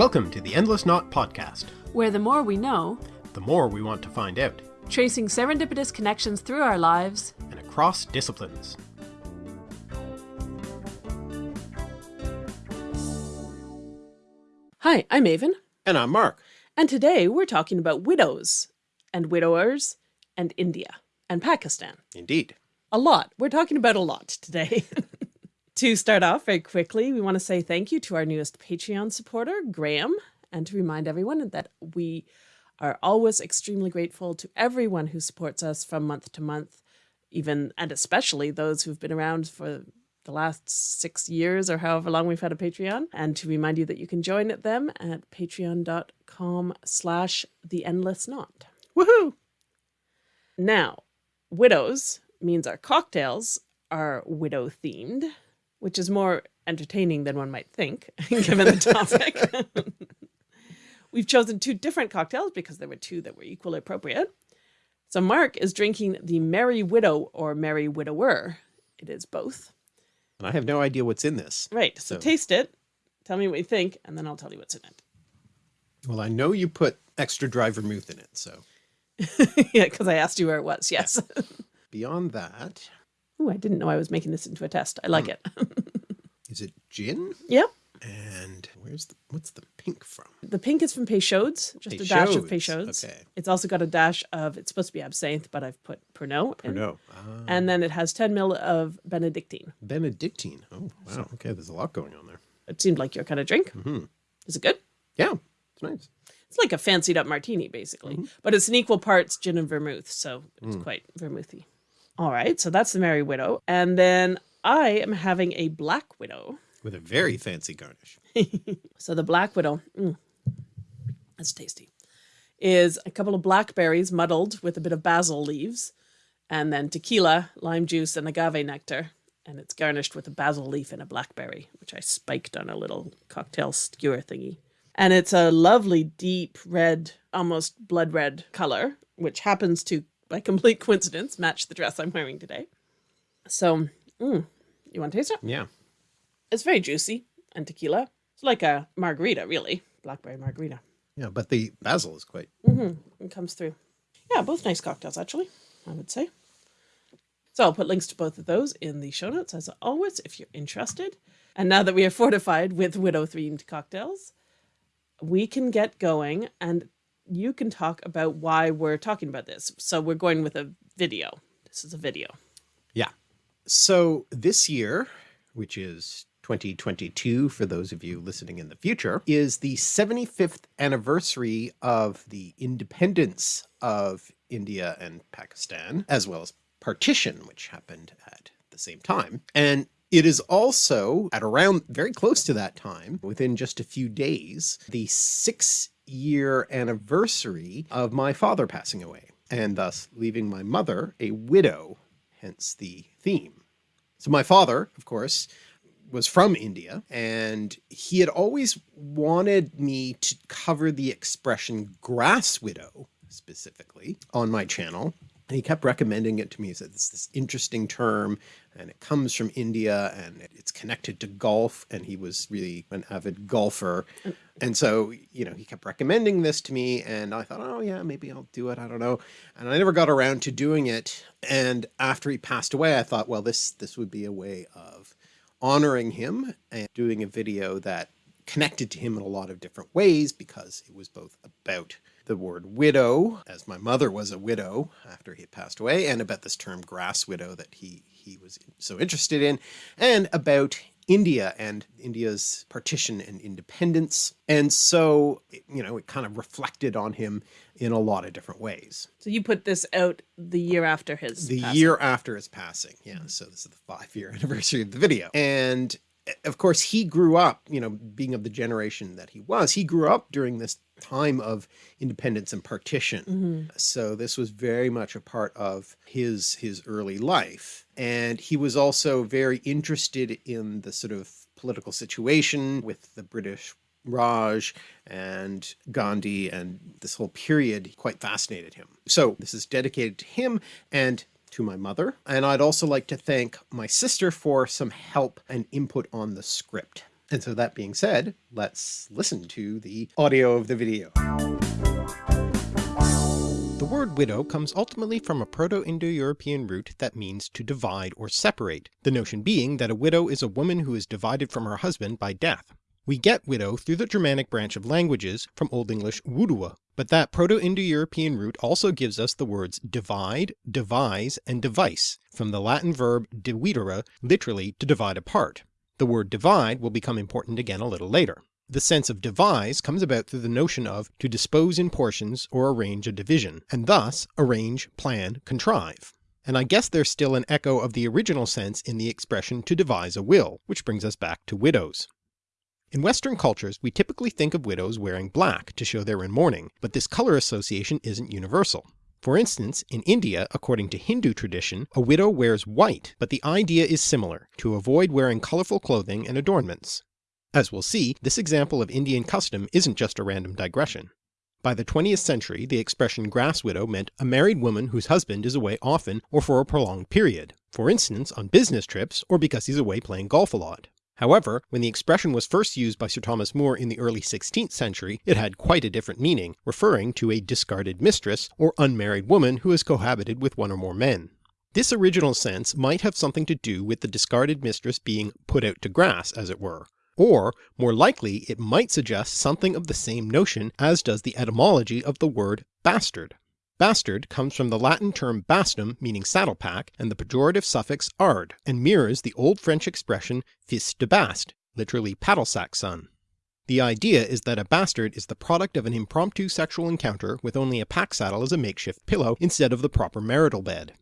Welcome to the Endless Knot Podcast, where the more we know, the more we want to find out, tracing serendipitous connections through our lives and across disciplines. Hi, I'm Aven. And I'm Mark. And today we're talking about widows and widowers and India and Pakistan. Indeed. A lot. We're talking about a lot today. to start off very quickly, we want to say thank you to our newest Patreon supporter, Graham, and to remind everyone that we are always extremely grateful to everyone who supports us from month to month, even and especially those who've been around for the last six years or however long we've had a Patreon. And to remind you that you can join them at patreon.com slash the endless knot. Woohoo! Now, widows means our cocktails are widow themed, which is more entertaining than one might think, given the topic. We've chosen two different cocktails because there were two that were equally appropriate. So Mark is drinking the Merry Widow or Merry Widower. It is both. And I have no idea what's in this. Right. So, so taste it. Tell me what you think, and then I'll tell you what's in it. Well, I know you put extra dry vermouth in it, so. yeah, because I asked you where it was. Yes. Beyond that. Oh, I didn't know I was making this into a test. I like mm. it. Is it gin? Yep. And where's the, what's the pink from? The pink is from Peychaud's, just Peychaud's. a dash of Peychaud's. Okay. It's also got a dash of, it's supposed to be absinthe, but I've put Pernod. Pernod. Ah. And then it has 10 mil of Benedictine. Benedictine. Oh, wow. Okay. There's a lot going on there. It seemed like your kind of drink. Mm -hmm. Is it good? Yeah. It's nice. It's like a fancied up martini, basically, mm -hmm. but it's an equal parts gin and vermouth. So it's mm. quite vermouthy. All right. So that's the Merry Widow. And then I am having a Black Widow with a very fancy garnish. so the Black Widow, mm, that's tasty, is a couple of blackberries muddled with a bit of basil leaves, and then tequila, lime juice, and agave nectar. And it's garnished with a basil leaf and a blackberry, which I spiked on a little cocktail skewer thingy. And it's a lovely deep red, almost blood red color, which happens to, by complete coincidence, match the dress I'm wearing today. So, mm, you want to taste it? Yeah. It's very juicy and tequila. It's like a margarita, really. Blackberry margarita. Yeah, but the basil is quite... Mm -hmm. It comes through. Yeah, both nice cocktails, actually, I would say. So I'll put links to both of those in the show notes, as always, if you're interested. And now that we are fortified with widow-themed cocktails, we can get going and you can talk about why we're talking about this. So we're going with a video. This is a video. Yeah. So this year, which is 2022 for those of you listening in the future is the 75th anniversary of the independence of India and Pakistan as well as partition which happened at the same time. And it is also at around very close to that time within just a few days the six year anniversary of my father passing away and thus leaving my mother a widow hence the theme so my father of course was from India and he had always wanted me to cover the expression grass widow specifically on my channel. And he kept recommending it to me. He said, it's this interesting term and it comes from India and it's connected to golf. And he was really an avid golfer. Mm. And so, you know, he kept recommending this to me and I thought, oh yeah, maybe I'll do it. I don't know. And I never got around to doing it. And after he passed away, I thought, well, this, this would be a way of honoring him and doing a video that connected to him in a lot of different ways because it was both about the word widow, as my mother was a widow after he had passed away, and about this term grass widow that he, he was so interested in, and about India and India's partition and independence. And so, you know, it kind of reflected on him in a lot of different ways. So you put this out the year after his The passing. year after his passing. Yeah. So this is the five year anniversary of the video. And of course he grew up, you know, being of the generation that he was, he grew up during this time of independence and partition. Mm -hmm. So this was very much a part of his, his early life. And he was also very interested in the sort of political situation with the British Raj and Gandhi and this whole period quite fascinated him. So this is dedicated to him and to my mother. And I'd also like to thank my sister for some help and input on the script. And so that being said, let's listen to the audio of the video. The word widow comes ultimately from a Proto-Indo-European root that means to divide or separate, the notion being that a widow is a woman who is divided from her husband by death. We get widow through the Germanic branch of languages from Old English wudua, but that Proto-Indo-European root also gives us the words divide, devise, and device from the Latin verb dividere, literally to divide apart. The word divide will become important again a little later. The sense of devise comes about through the notion of to dispose in portions or arrange a division, and thus arrange, plan, contrive. And I guess there's still an echo of the original sense in the expression to devise a will, which brings us back to widows. In Western cultures we typically think of widows wearing black to show they're in mourning, but this colour association isn't universal. For instance, in India, according to Hindu tradition, a widow wears white, but the idea is similar, to avoid wearing colourful clothing and adornments. As we'll see, this example of Indian custom isn't just a random digression. By the 20th century the expression grass widow meant a married woman whose husband is away often or for a prolonged period, for instance on business trips or because he's away playing golf a lot. However, when the expression was first used by Sir Thomas More in the early 16th century it had quite a different meaning, referring to a discarded mistress or unmarried woman who has cohabited with one or more men. This original sense might have something to do with the discarded mistress being put out to grass as it were, or more likely it might suggest something of the same notion as does the etymology of the word bastard. Bastard comes from the Latin term bastum meaning saddle pack and the pejorative suffix ard, and mirrors the old French expression fils de bast, literally paddle sack son. The idea is that a bastard is the product of an impromptu sexual encounter with only a pack saddle as a makeshift pillow instead of the proper marital bed.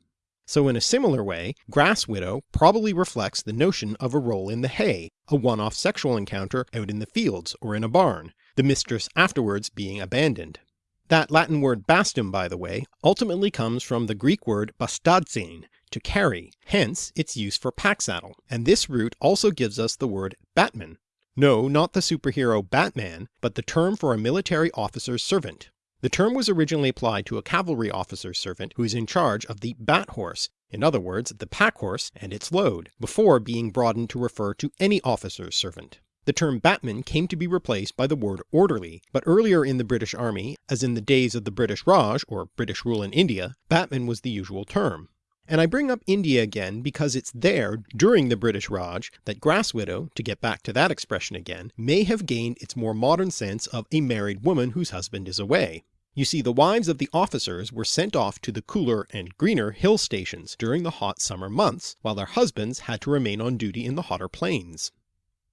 So in a similar way, grass widow probably reflects the notion of a roll in the hay, a one-off sexual encounter out in the fields or in a barn, the mistress afterwards being abandoned. That Latin word bastum by the way ultimately comes from the Greek word bastazein, to carry, hence its use for pack saddle, and this root also gives us the word batman. No, not the superhero Batman, but the term for a military officer's servant, the term was originally applied to a cavalry officer's servant who is in charge of the bat horse, in other words the pack horse and its load, before being broadened to refer to any officer's servant. The term batman came to be replaced by the word orderly, but earlier in the British Army, as in the days of the British Raj or British rule in India, batman was the usual term. And I bring up India again because it's there, during the British Raj, that grass widow, to get back to that expression again, may have gained its more modern sense of a married woman whose husband is away. You see the wives of the officers were sent off to the cooler and greener hill stations during the hot summer months, while their husbands had to remain on duty in the hotter plains.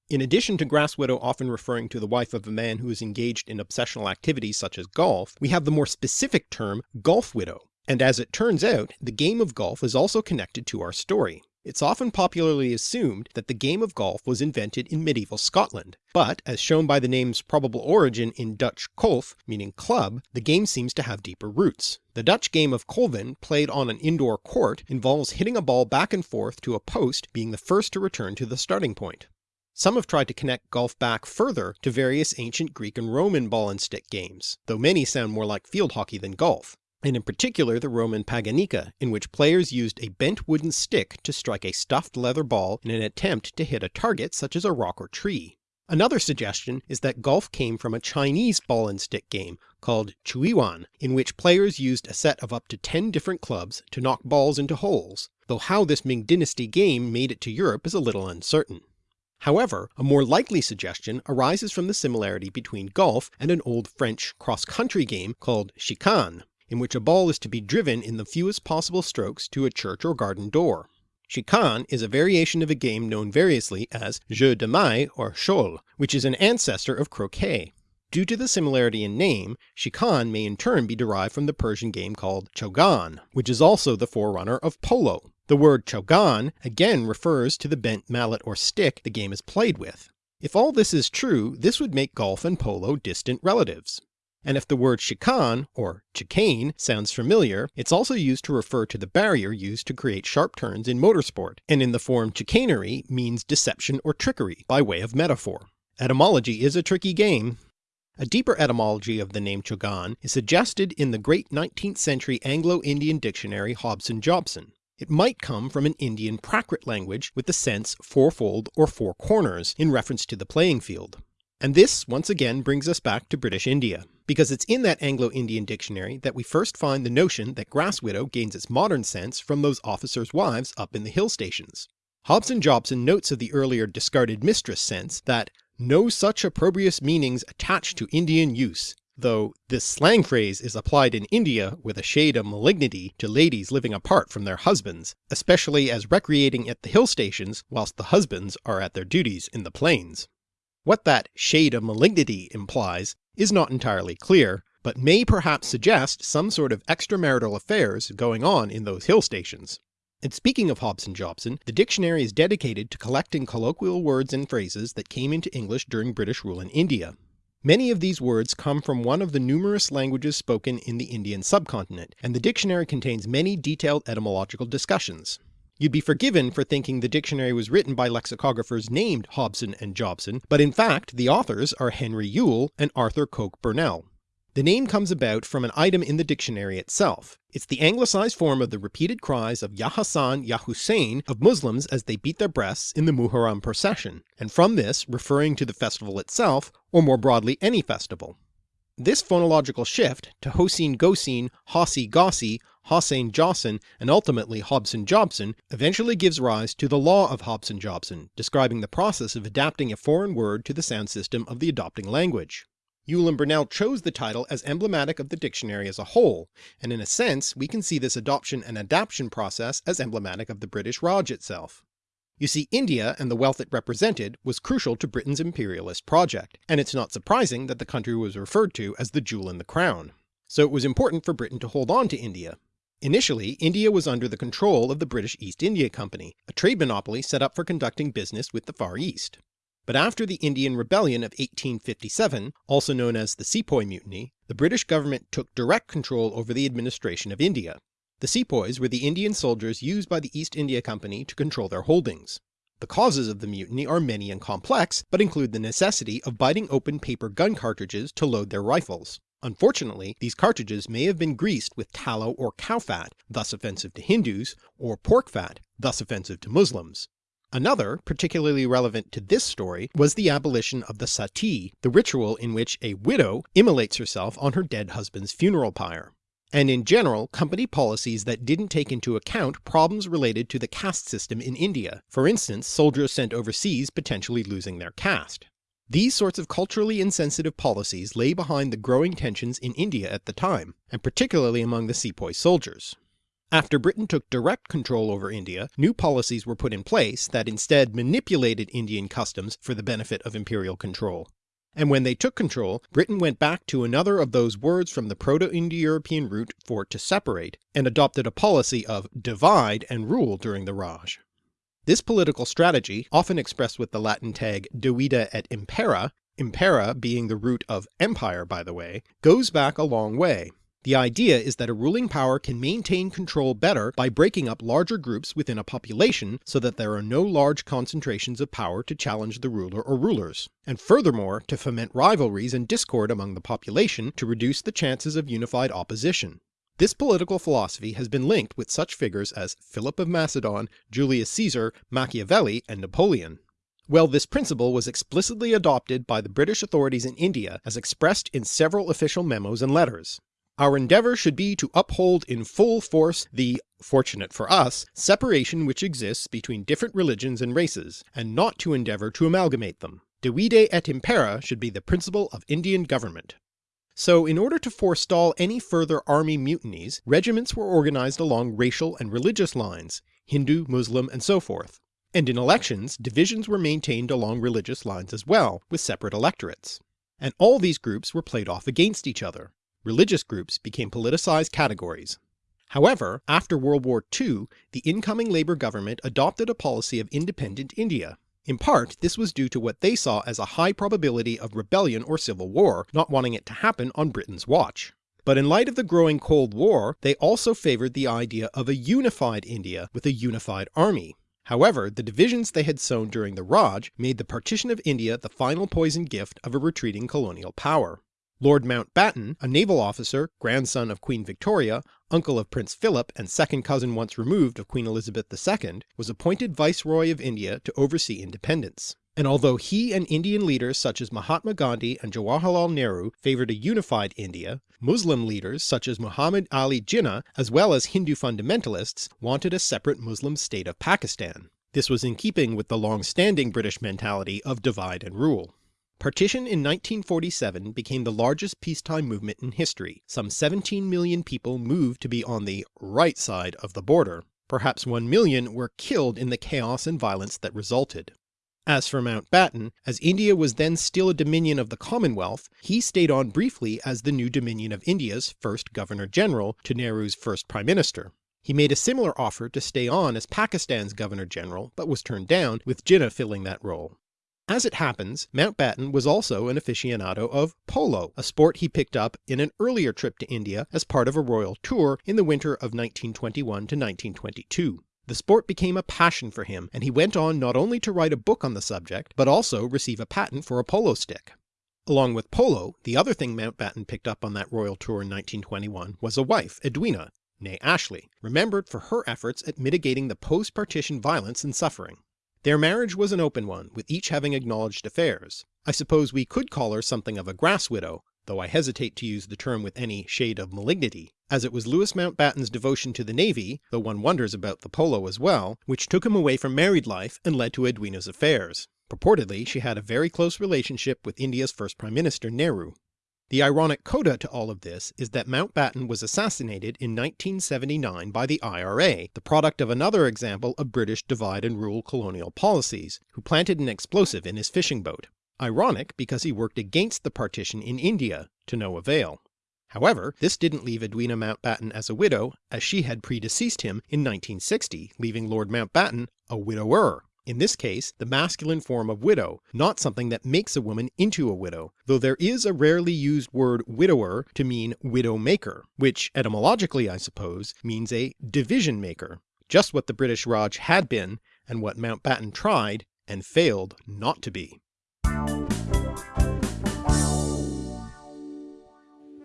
In addition to grass widow often referring to the wife of a man who is engaged in obsessional activities such as golf, we have the more specific term golf widow, and as it turns out, the game of golf is also connected to our story. It's often popularly assumed that the game of golf was invented in medieval Scotland, but as shown by the name's probable origin in Dutch kolf, meaning club, the game seems to have deeper roots. The Dutch game of kolven, played on an indoor court, involves hitting a ball back and forth to a post being the first to return to the starting point. Some have tried to connect golf back further to various ancient Greek and Roman ball and stick games, though many sound more like field hockey than golf and in particular the Roman Paganica, in which players used a bent wooden stick to strike a stuffed leather ball in an attempt to hit a target such as a rock or tree. Another suggestion is that golf came from a Chinese ball and stick game called Chuiwan, in which players used a set of up to 10 different clubs to knock balls into holes, though how this Ming Dynasty game made it to Europe is a little uncertain. However, a more likely suggestion arises from the similarity between golf and an old French cross-country game called chicane, in which a ball is to be driven in the fewest possible strokes to a church or garden door. Chicane is a variation of a game known variously as jeu de maille or chole, which is an ancestor of croquet. Due to the similarity in name, chicane may in turn be derived from the Persian game called chogan, which is also the forerunner of polo. The word chogan again refers to the bent mallet or stick the game is played with. If all this is true, this would make golf and polo distant relatives and if the word chican or chicane sounds familiar, it's also used to refer to the barrier used to create sharp turns in motorsport, and in the form chicanery means deception or trickery by way of metaphor. Etymology is a tricky game. A deeper etymology of the name Chogan is suggested in the great 19th century Anglo-Indian dictionary Hobson Jobson. It might come from an Indian Prakrit language with the sense fourfold or four corners in reference to the playing field. And this once again brings us back to British India, because it's in that Anglo-Indian dictionary that we first find the notion that grass widow gains its modern sense from those officers' wives up in the hill stations. Hobson Jobson notes of the earlier discarded mistress sense that no such opprobrious meanings attached to Indian use, though this slang phrase is applied in India with a shade of malignity to ladies living apart from their husbands, especially as recreating at the hill stations whilst the husbands are at their duties in the plains. What that shade of malignity implies is not entirely clear, but may perhaps suggest some sort of extramarital affairs going on in those hill stations. And speaking of Hobson Jobson, the dictionary is dedicated to collecting colloquial words and phrases that came into English during British rule in India. Many of these words come from one of the numerous languages spoken in the Indian subcontinent, and the dictionary contains many detailed etymological discussions. You'd be forgiven for thinking the dictionary was written by lexicographers named Hobson and Jobson, but in fact the authors are Henry Yule and Arthur Coke Burnell. The name comes about from an item in the dictionary itself. It's the anglicised form of the repeated cries of Ya Hassan, Ya Hussein of Muslims as they beat their breasts in the Muharram procession, and from this referring to the festival itself, or more broadly any festival. This phonological shift to Hossein Gosin, Hossi Gossi, Hossain Jossin, and ultimately Hobson Jobson eventually gives rise to the law of Hobson Jobson, describing the process of adapting a foreign word to the sound system of the adopting language. Yule and Burnell chose the title as emblematic of the dictionary as a whole, and in a sense we can see this adoption and adaption process as emblematic of the British Raj itself. You see India and the wealth it represented was crucial to Britain's imperialist project, and it's not surprising that the country was referred to as the jewel in the crown. So it was important for Britain to hold on to India. Initially, India was under the control of the British East India Company, a trade monopoly set up for conducting business with the Far East. But after the Indian Rebellion of 1857, also known as the Sepoy Mutiny, the British government took direct control over the administration of India. The sepoys were the Indian soldiers used by the East India Company to control their holdings. The causes of the mutiny are many and complex, but include the necessity of biting open paper gun cartridges to load their rifles. Unfortunately, these cartridges may have been greased with tallow or cow fat, thus offensive to Hindus, or pork fat, thus offensive to Muslims. Another, particularly relevant to this story, was the abolition of the sati, the ritual in which a widow immolates herself on her dead husband's funeral pyre. And in general, company policies that didn't take into account problems related to the caste system in India, for instance soldiers sent overseas potentially losing their caste. These sorts of culturally insensitive policies lay behind the growing tensions in India at the time, and particularly among the sepoy soldiers. After Britain took direct control over India, new policies were put in place that instead manipulated Indian customs for the benefit of imperial control. And when they took control, Britain went back to another of those words from the Proto-Indo-European root for to separate, and adopted a policy of divide and rule during the Raj. This political strategy, often expressed with the Latin tag divide et impera, impera being the root of empire by the way, goes back a long way, the idea is that a ruling power can maintain control better by breaking up larger groups within a population so that there are no large concentrations of power to challenge the ruler or rulers, and furthermore to foment rivalries and discord among the population to reduce the chances of unified opposition. This political philosophy has been linked with such figures as Philip of Macedon, Julius Caesar, Machiavelli, and Napoleon. Well, this principle was explicitly adopted by the British authorities in India as expressed in several official memos and letters. Our endeavour should be to uphold in full force the, fortunate for us, separation which exists between different religions and races, and not to endeavour to amalgamate them. Divide et impera should be the principle of Indian government. So in order to forestall any further army mutinies, regiments were organised along racial and religious lines, Hindu, Muslim, and so forth. And in elections, divisions were maintained along religious lines as well, with separate electorates. And all these groups were played off against each other, religious groups became politicized categories. However, after World War II, the incoming Labour government adopted a policy of independent India. In part, this was due to what they saw as a high probability of rebellion or civil war, not wanting it to happen on Britain's watch. But in light of the growing Cold War, they also favoured the idea of a unified India with a unified army. However, the divisions they had sown during the Raj made the partition of India the final poison gift of a retreating colonial power. Lord Mountbatten, a naval officer, grandson of Queen Victoria, uncle of Prince Philip and second cousin once removed of Queen Elizabeth II, was appointed Viceroy of India to oversee independence. And although he and Indian leaders such as Mahatma Gandhi and Jawaharlal Nehru favoured a unified India, Muslim leaders such as Muhammad Ali Jinnah as well as Hindu fundamentalists wanted a separate Muslim state of Pakistan. This was in keeping with the long-standing British mentality of divide and rule. Partition in 1947 became the largest peacetime movement in history. Some 17 million people moved to be on the right side of the border. Perhaps 1 million were killed in the chaos and violence that resulted. As for Mountbatten, as India was then still a dominion of the Commonwealth, he stayed on briefly as the new Dominion of India's first Governor-General to Nehru's first Prime Minister. He made a similar offer to stay on as Pakistan's Governor-General, but was turned down, with Jinnah filling that role. As it happens, Mountbatten was also an aficionado of polo, a sport he picked up in an earlier trip to India as part of a royal tour in the winter of 1921 to 1922. The sport became a passion for him, and he went on not only to write a book on the subject, but also receive a patent for a polo stick. Along with polo, the other thing Mountbatten picked up on that royal tour in 1921 was a wife, Edwina, née Ashley, remembered for her efforts at mitigating the post-partition violence and suffering. Their marriage was an open one, with each having acknowledged affairs. I suppose we could call her something of a grass widow, though I hesitate to use the term with any shade of malignity, as it was Louis Mountbatten's devotion to the navy, though one wonders about the polo as well, which took him away from married life and led to Edwina's affairs. Purportedly she had a very close relationship with India's first Prime Minister Nehru. The ironic coda to all of this is that Mountbatten was assassinated in 1979 by the IRA, the product of another example of British divide and rule colonial policies, who planted an explosive in his fishing boat. Ironic because he worked against the partition in India, to no avail. However, this didn't leave Edwina Mountbatten as a widow, as she had predeceased him in 1960, leaving Lord Mountbatten a widower. In this case, the masculine form of widow, not something that makes a woman into a widow, though there is a rarely used word widower to mean widow maker, which etymologically I suppose means a division maker, just what the British Raj had been and what Mountbatten tried and failed not to be.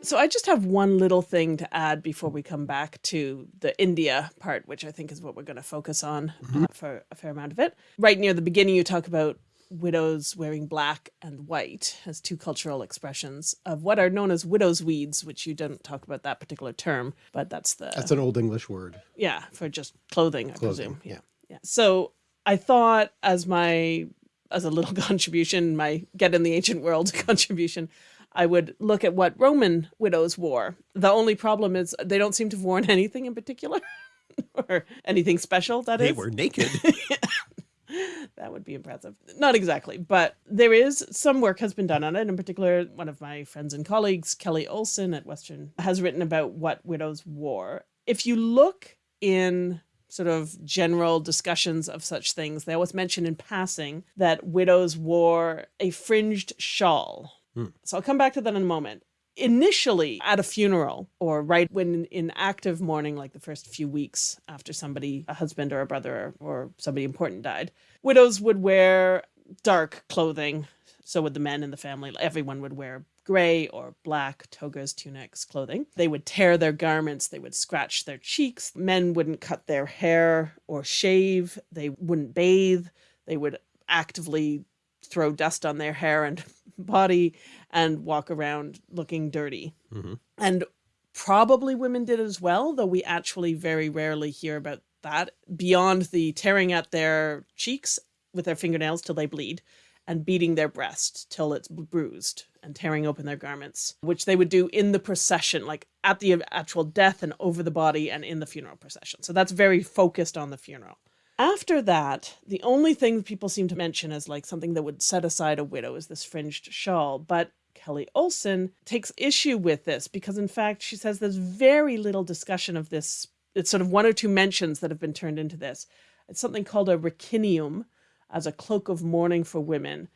So I just have one little thing to add before we come back to the India part, which I think is what we're going to focus on mm -hmm. uh, for a fair amount of it. Right near the beginning, you talk about widows wearing black and white as two cultural expressions of what are known as widow's weeds, which you don't talk about that particular term, but that's the... That's an old English word. Yeah, for just clothing, I clothing, presume. Yeah. yeah. So I thought as my as a little contribution, my get in the ancient world contribution, I would look at what Roman widows wore. The only problem is they don't seem to have worn anything in particular or anything special, That they is, They were naked. that would be impressive. Not exactly, but there is some work has been done on it. In particular, one of my friends and colleagues, Kelly Olson at Western, has written about what widows wore. If you look in sort of general discussions of such things, they always mention in passing that widows wore a fringed shawl Hmm. So I'll come back to that in a moment. Initially at a funeral or right when in active mourning, like the first few weeks after somebody, a husband or a brother or, or somebody important died, widows would wear dark clothing. So would the men in the family. Everyone would wear gray or black togas, tunics, clothing. They would tear their garments. They would scratch their cheeks. Men wouldn't cut their hair or shave. They wouldn't bathe. They would actively throw dust on their hair and body and walk around looking dirty. Mm -hmm. And probably women did as well, though we actually very rarely hear about that beyond the tearing at their cheeks with their fingernails till they bleed and beating their breast till it's bruised and tearing open their garments, which they would do in the procession, like at the actual death and over the body and in the funeral procession. So that's very focused on the funeral. After that, the only thing people seem to mention as like something that would set aside a widow is this fringed shawl. But Kelly Olson takes issue with this because in fact, she says there's very little discussion of this. It's sort of one or two mentions that have been turned into this. It's something called a ricinium as a cloak of mourning for women,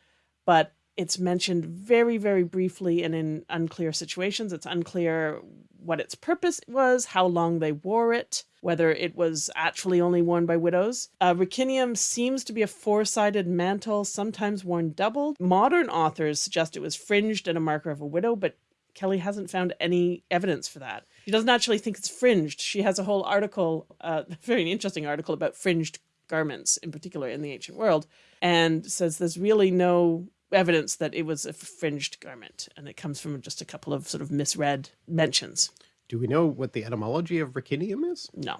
but it's mentioned very, very briefly and in unclear situations. It's unclear what its purpose was, how long they wore it, whether it was actually only worn by widows. Uh, Ricinium seems to be a four-sided mantle, sometimes worn doubled. Modern authors suggest it was fringed and a marker of a widow, but Kelly hasn't found any evidence for that. She doesn't actually think it's fringed. She has a whole article, uh, a very interesting article about fringed garments in particular in the ancient world, and says there's really no evidence that it was a fringed garment, and it comes from just a couple of sort of misread mentions. Do we know what the etymology of ricinium is? No.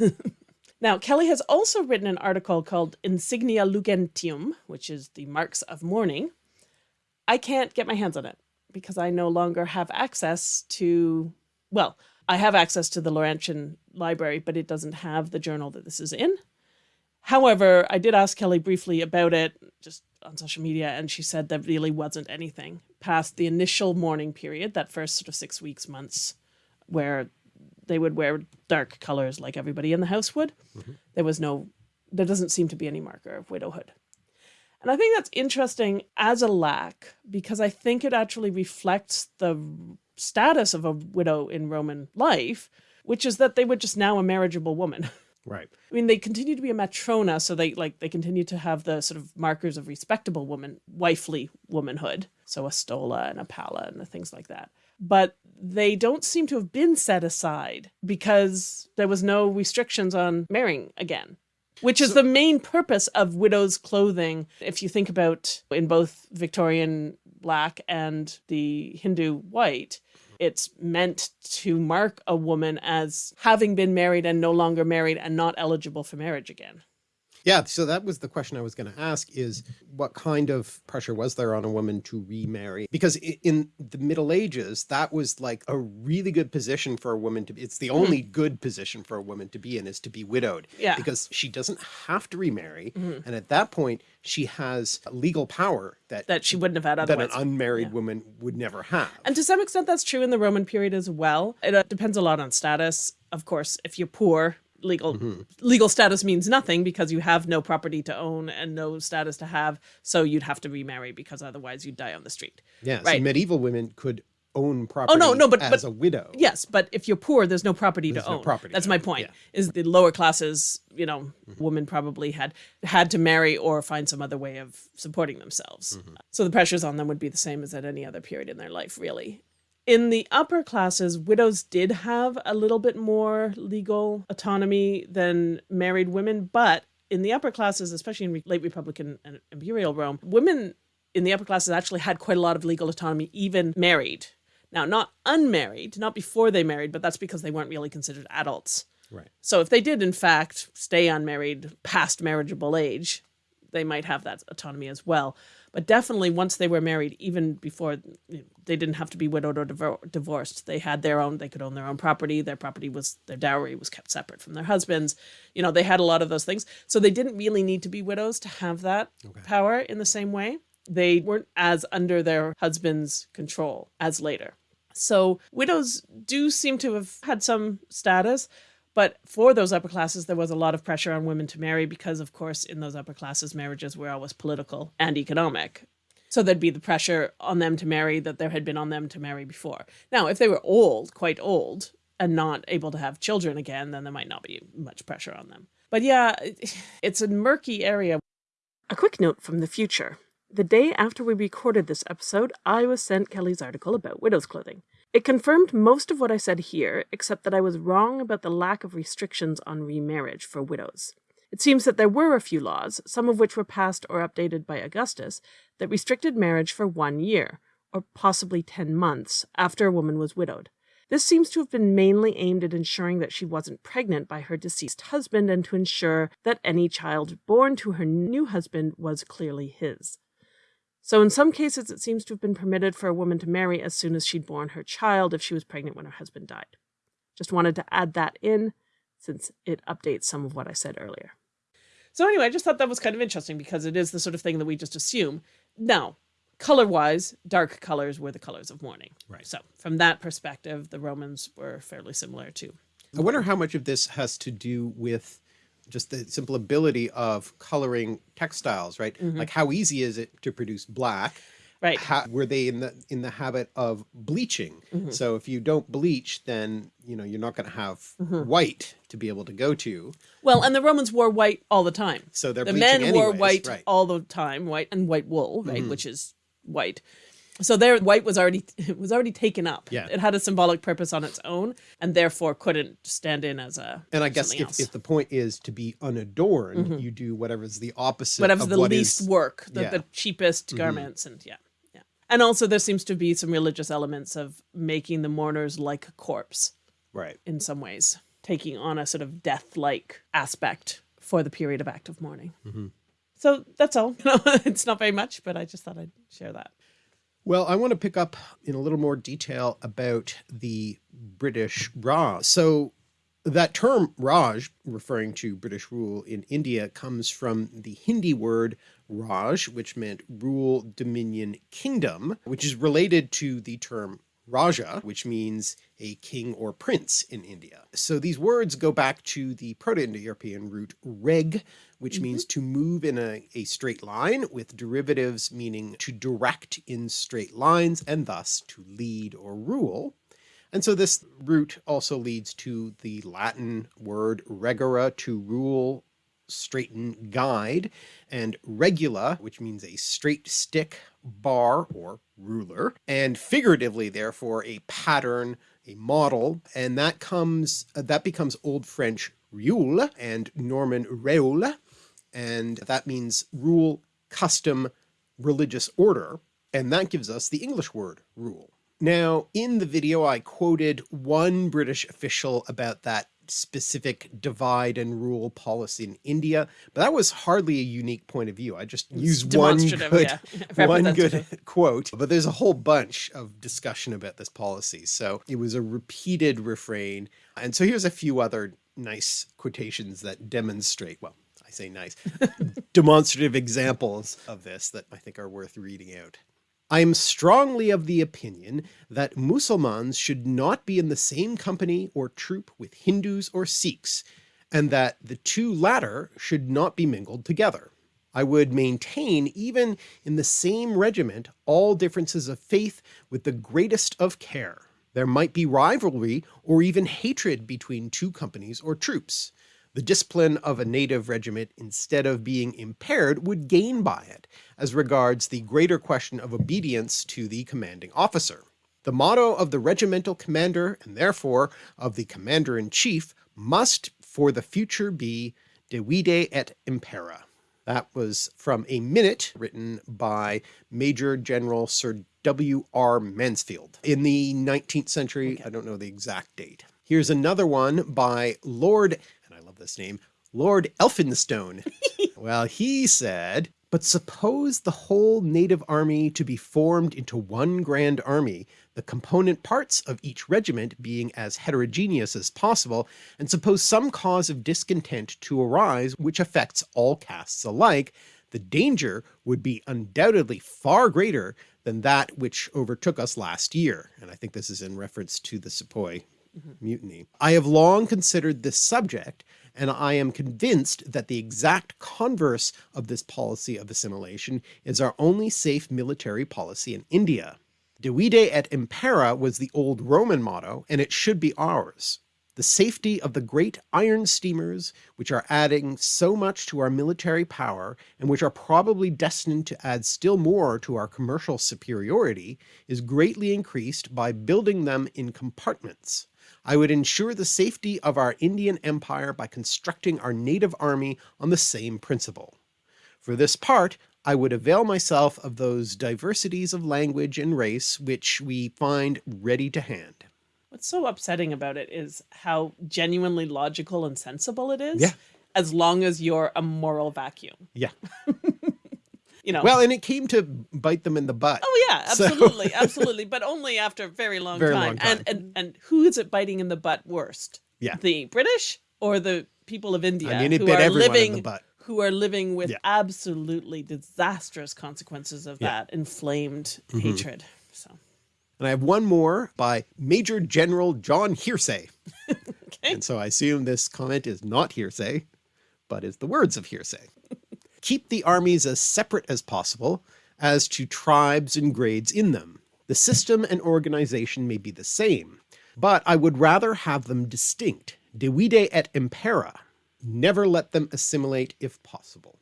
now, Kelly has also written an article called Insignia Lugentium, which is the marks of mourning. I can't get my hands on it because I no longer have access to, well, I have access to the Laurentian library, but it doesn't have the journal that this is in. However, I did ask Kelly briefly about it just on social media, and she said there really wasn't anything past the initial mourning period, that first sort of six weeks, months, where they would wear dark colors like everybody in the house would. Mm -hmm. There was no, there doesn't seem to be any marker of widowhood. And I think that's interesting as a lack because I think it actually reflects the status of a widow in Roman life, which is that they were just now a marriageable woman. Right. I mean, they continue to be a matrona, so they like they continue to have the sort of markers of respectable woman, wifely womanhood. So a stola and a palla and the things like that. But they don't seem to have been set aside because there was no restrictions on marrying again which is so, the main purpose of widows' clothing. If you think about in both Victorian black and the Hindu white, it's meant to mark a woman as having been married and no longer married and not eligible for marriage again. Yeah, so that was the question I was going to ask is what kind of pressure was there on a woman to remarry? Because in the Middle Ages, that was like a really good position for a woman to be. It's the mm-hmm. only mm -hmm. good position for a woman to be in is to be widowed. Yeah. Because she doesn't have to remarry. Mm -hmm. And at that point, she has legal power that that she wouldn't have had otherwise. That an unmarried yeah. woman would never have. And to some extent, that's true in the Roman period as well. It uh, depends a lot on status. Of course, if you're poor, legal mm -hmm. legal status means nothing because you have no property to own and no status to have so you'd have to remarry because otherwise you'd die on the street yeah right so medieval women could own property oh no no but as but, a widow yes but if you're poor there's no property there's to no own property that's my point yeah. is the lower classes you know mm -hmm. women probably had had to marry or find some other way of supporting themselves mm -hmm. so the pressures on them would be the same as at any other period in their life really in the upper classes, widows did have a little bit more legal autonomy than married women, but in the upper classes, especially in late Republican and imperial Rome, women in the upper classes actually had quite a lot of legal autonomy, even married. Now, not unmarried, not before they married, but that's because they weren't really considered adults. Right. So if they did, in fact, stay unmarried past marriageable age, they might have that autonomy as well. But definitely once they were married, even before they didn't have to be widowed or divorced, they had their own, they could own their own property. Their property was, their dowry was kept separate from their husbands. You know, they had a lot of those things. So they didn't really need to be widows to have that okay. power in the same way. They weren't as under their husband's control as later. So widows do seem to have had some status, but for those upper classes, there was a lot of pressure on women to marry because, of course, in those upper classes, marriages were always political and economic. So there'd be the pressure on them to marry that there had been on them to marry before. Now, if they were old, quite old, and not able to have children again, then there might not be much pressure on them. But yeah, it's a murky area. A quick note from the future. The day after we recorded this episode, I was sent Kelly's article about widow's clothing. It confirmed most of what I said here, except that I was wrong about the lack of restrictions on remarriage for widows. It seems that there were a few laws, some of which were passed or updated by Augustus, that restricted marriage for one year, or possibly ten months, after a woman was widowed. This seems to have been mainly aimed at ensuring that she wasn't pregnant by her deceased husband and to ensure that any child born to her new husband was clearly his. So in some cases, it seems to have been permitted for a woman to marry as soon as she'd born her child if she was pregnant when her husband died. Just wanted to add that in since it updates some of what I said earlier. So anyway, I just thought that was kind of interesting because it is the sort of thing that we just assume. Now, color-wise, dark colors were the colors of mourning. Right. So from that perspective, the Romans were fairly similar too. I wonder how much of this has to do with just the simple ability of coloring textiles, right? Mm -hmm. Like how easy is it to produce black? Right. How, were they in the in the habit of bleaching? Mm -hmm. So if you don't bleach, then you know you're not going to have mm -hmm. white to be able to go to. Well, and the Romans wore white all the time. So they're the men anyways, wore white right. all the time, white and white wool, right, mm-hmm. which is white. So there, white was already it was already taken up. Yeah. it had a symbolic purpose on its own, and therefore couldn't stand in as a. And I guess if, if the point is to be unadorned, you do whatever's the opposite whatever's of the what least is- work, the, yeah. The cheapest garments, and yeah, yeah. And also, there seems to be some religious elements of making the mourners like a corpse right. in some ways, taking on a sort of death-like aspect for the period of active mourning. Mm-hmm. So that's all. You know, it's not very much, but I just thought I'd share that. Well, I want to pick up in a little more detail about the British Raj. So that term Raj, referring to British rule in India, comes from the Hindi word Raj, which meant rule, dominion, kingdom, which is related to the term Raja, which means a king or prince in India. So these words go back to the Proto-Indo-European root reg, which mm-hmm. means to move in a, a straight line with derivatives meaning to direct in straight lines and thus to lead or rule. And so this root also leads to the Latin word regere to rule, straighten, guide, and regula, which means a straight stick, bar, or ruler, and figuratively therefore a pattern, a model, and that comes that becomes Old French rule and Norman reule, and that means rule, custom, religious order, and that gives us the English word rule. Now, in the video, I quoted one British official about that specific divide and rule policy in India, but that was hardly a unique point of view. I just used one good, yeah. one good quote, but there's a whole bunch of discussion about this policy. So it was a repeated refrain. And so here's a few other nice quotations that demonstrate, well, I say nice, demonstrative examples of this that I think are worth reading out. I am strongly of the opinion that Mussulmans should not be in the same company or troop with Hindus or Sikhs, and that the two latter should not be mingled together. I would maintain even in the same regiment all differences of faith with the greatest of care. There might be rivalry or even hatred between two companies or troops. The discipline of a native regiment, instead of being impaired, would gain by it, as regards the greater question of obedience to the commanding officer. The motto of the regimental commander, and therefore of the commander-in-chief, must for the future be Divide et Impera. That was from a minute written by Major General Sir W. R. Mansfield in the 19th century. I don't know the exact date. Here's another one by Lord, and I love this name, Lord Elphinstone. well, he said, but suppose the whole native army to be formed into one grand army, the component parts of each regiment being as heterogeneous as possible, and suppose some cause of discontent to arise which affects all castes alike, the danger would be undoubtedly far greater than that which overtook us last year. And I think this is in reference to the Sepoy mm-hmm. mutiny. I have long considered this subject, and I am convinced that the exact converse of this policy of assimilation is our only safe military policy in India. Divide et impera was the old Roman motto, and it should be ours. The safety of the great iron steamers, which are adding so much to our military power, and which are probably destined to add still more to our commercial superiority, is greatly increased by building them in compartments. I would ensure the safety of our Indian empire by constructing our native army on the same principle. For this part, I would avail myself of those diversities of language and race which we find ready to hand. What's so upsetting about it is how genuinely logical and sensible it is. Yeah. As long as you're a moral vacuum, Yeah. you know. Well, and it came to bite them in the butt. Oh yeah, So- absolutely, absolutely, but only after a very long Very time. long time. And and and who is it biting in the butt worst? Yeah. the British or the people of India mean, it who are living who are living with Yeah. absolutely disastrous consequences of Yeah. That inflamed mm-hmm. hatred. So And I have one more by Major General John Hearsey. okay, And so I assume this comment is not hearsay, but is the words of hearsay. Keep the armies as separate as possible as to tribes and grades in them. The system and organization may be the same, but I would rather have them distinct, divide et impera, never let them assimilate if possible.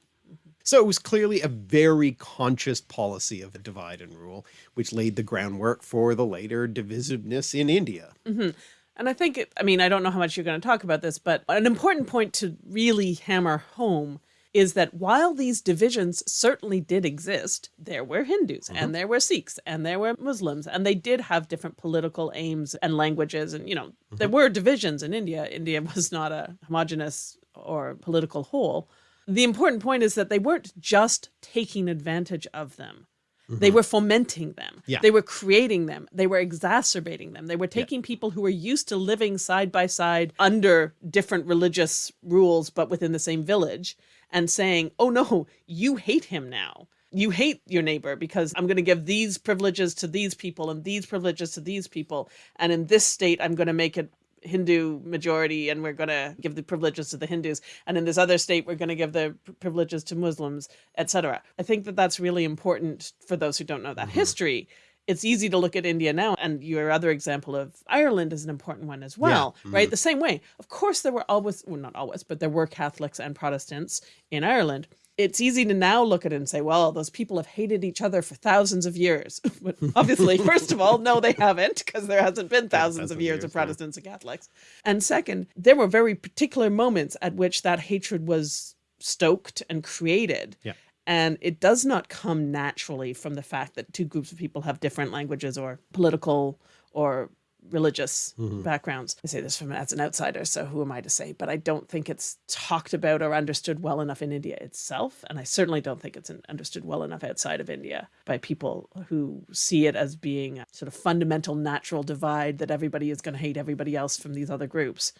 So it was clearly a very conscious policy of divide and rule, which laid the groundwork for the later divisiveness in India. Mm-hmm. And I think, I mean, I don't know how much you're going to talk about this, but an important point to really hammer home is that while these divisions certainly did exist, there were Hindus and mm-hmm. there were Sikhs and there were Muslims, and they did have different political aims and languages. And, you know, there mm-hmm. were divisions in India. India was not a homogenous or political whole. The important point is that they weren't just taking advantage of them. They mm-hmm. were fomenting them. Yeah. They were creating them. They were exacerbating them. They were taking people who were used to living side by side under different religious rules, but within the same village, and saying, oh no, you hate him now. You hate your neighbor because I'm going to give these privileges to these people and these privileges to these people. And in this state, I'm going to make it Hindu majority and we're going to give the privileges to the Hindus. And in this other state, we're going to give the privileges to Muslims, etc. I think that that's really important for those who don't know that mm-hmm. history. It's easy to look at India now, and your other example of Ireland is an important one as well, mm-hmm. right? The same way. Of course, there were always, well, not always, but there were Catholics and Protestants in Ireland it's easy to now look at it and say, well, those people have hated each other for thousands of years. but obviously, first of all, no, they haven't, because there hasn't been thousands of years years, of yeah. Protestants and Catholics. And second, there were very particular moments at which that hatred was stoked and created. Yeah. And it does not come naturally from the fact that two groups of people have different languages or political or religious mm-hmm. backgrounds. I say this from as an outsider, so who am I to say? But I don't think it's talked about or understood well enough in India itself, and I certainly don't think it's understood well enough outside of India by people who see it as being a sort of fundamental natural divide that everybody is going to hate everybody else from these other groups.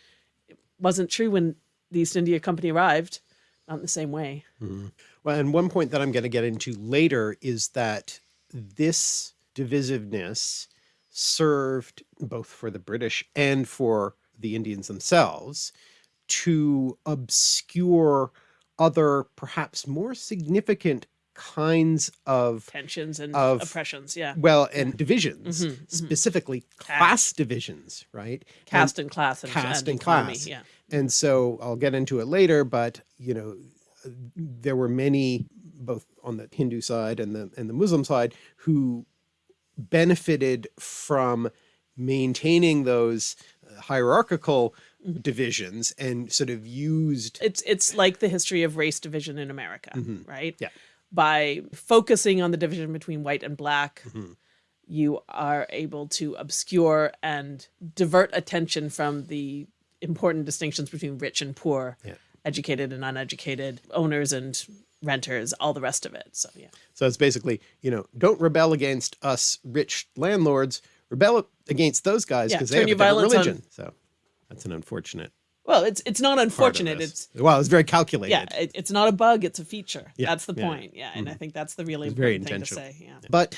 It wasn't true when the East India Company arrived, not in the same way. Mm-hmm. Well, and one point that I'm going to get into later is that this divisiveness served both for the British and for the Indians themselves to obscure other perhaps more significant kinds of Tensions and Of- oppressions, yeah. well and divisions Mm-hmm, specifically class divisions right And- Caste and class and, caste and economy, class. yeah. And so I'll get into it later, but you know, there were many both on the Hindu side and the and the Muslim side who benefited from maintaining those uh, hierarchical Mm-hmm. divisions and sort of used it's it's like the history of race division in America, right? Mm-hmm. Yeah. By focusing on the division between white and black, Mm-hmm. you are able to obscure and divert attention from the important distinctions between rich and poor, Yeah. Educated and uneducated, owners and renters, all the rest of it. So yeah. so it's basically, you know, don't rebel against us rich landlords, rebel against those guys Yeah, because they have a different religion. So that's an unfortunate Well, it's it's not unfortunate. It's well, it's very calculated. yeah, it, it's not a bug, it's a feature. Yeah, That's the yeah. point. Yeah. And I mm-hmm. think that's the really It's important thing to say. Yeah. But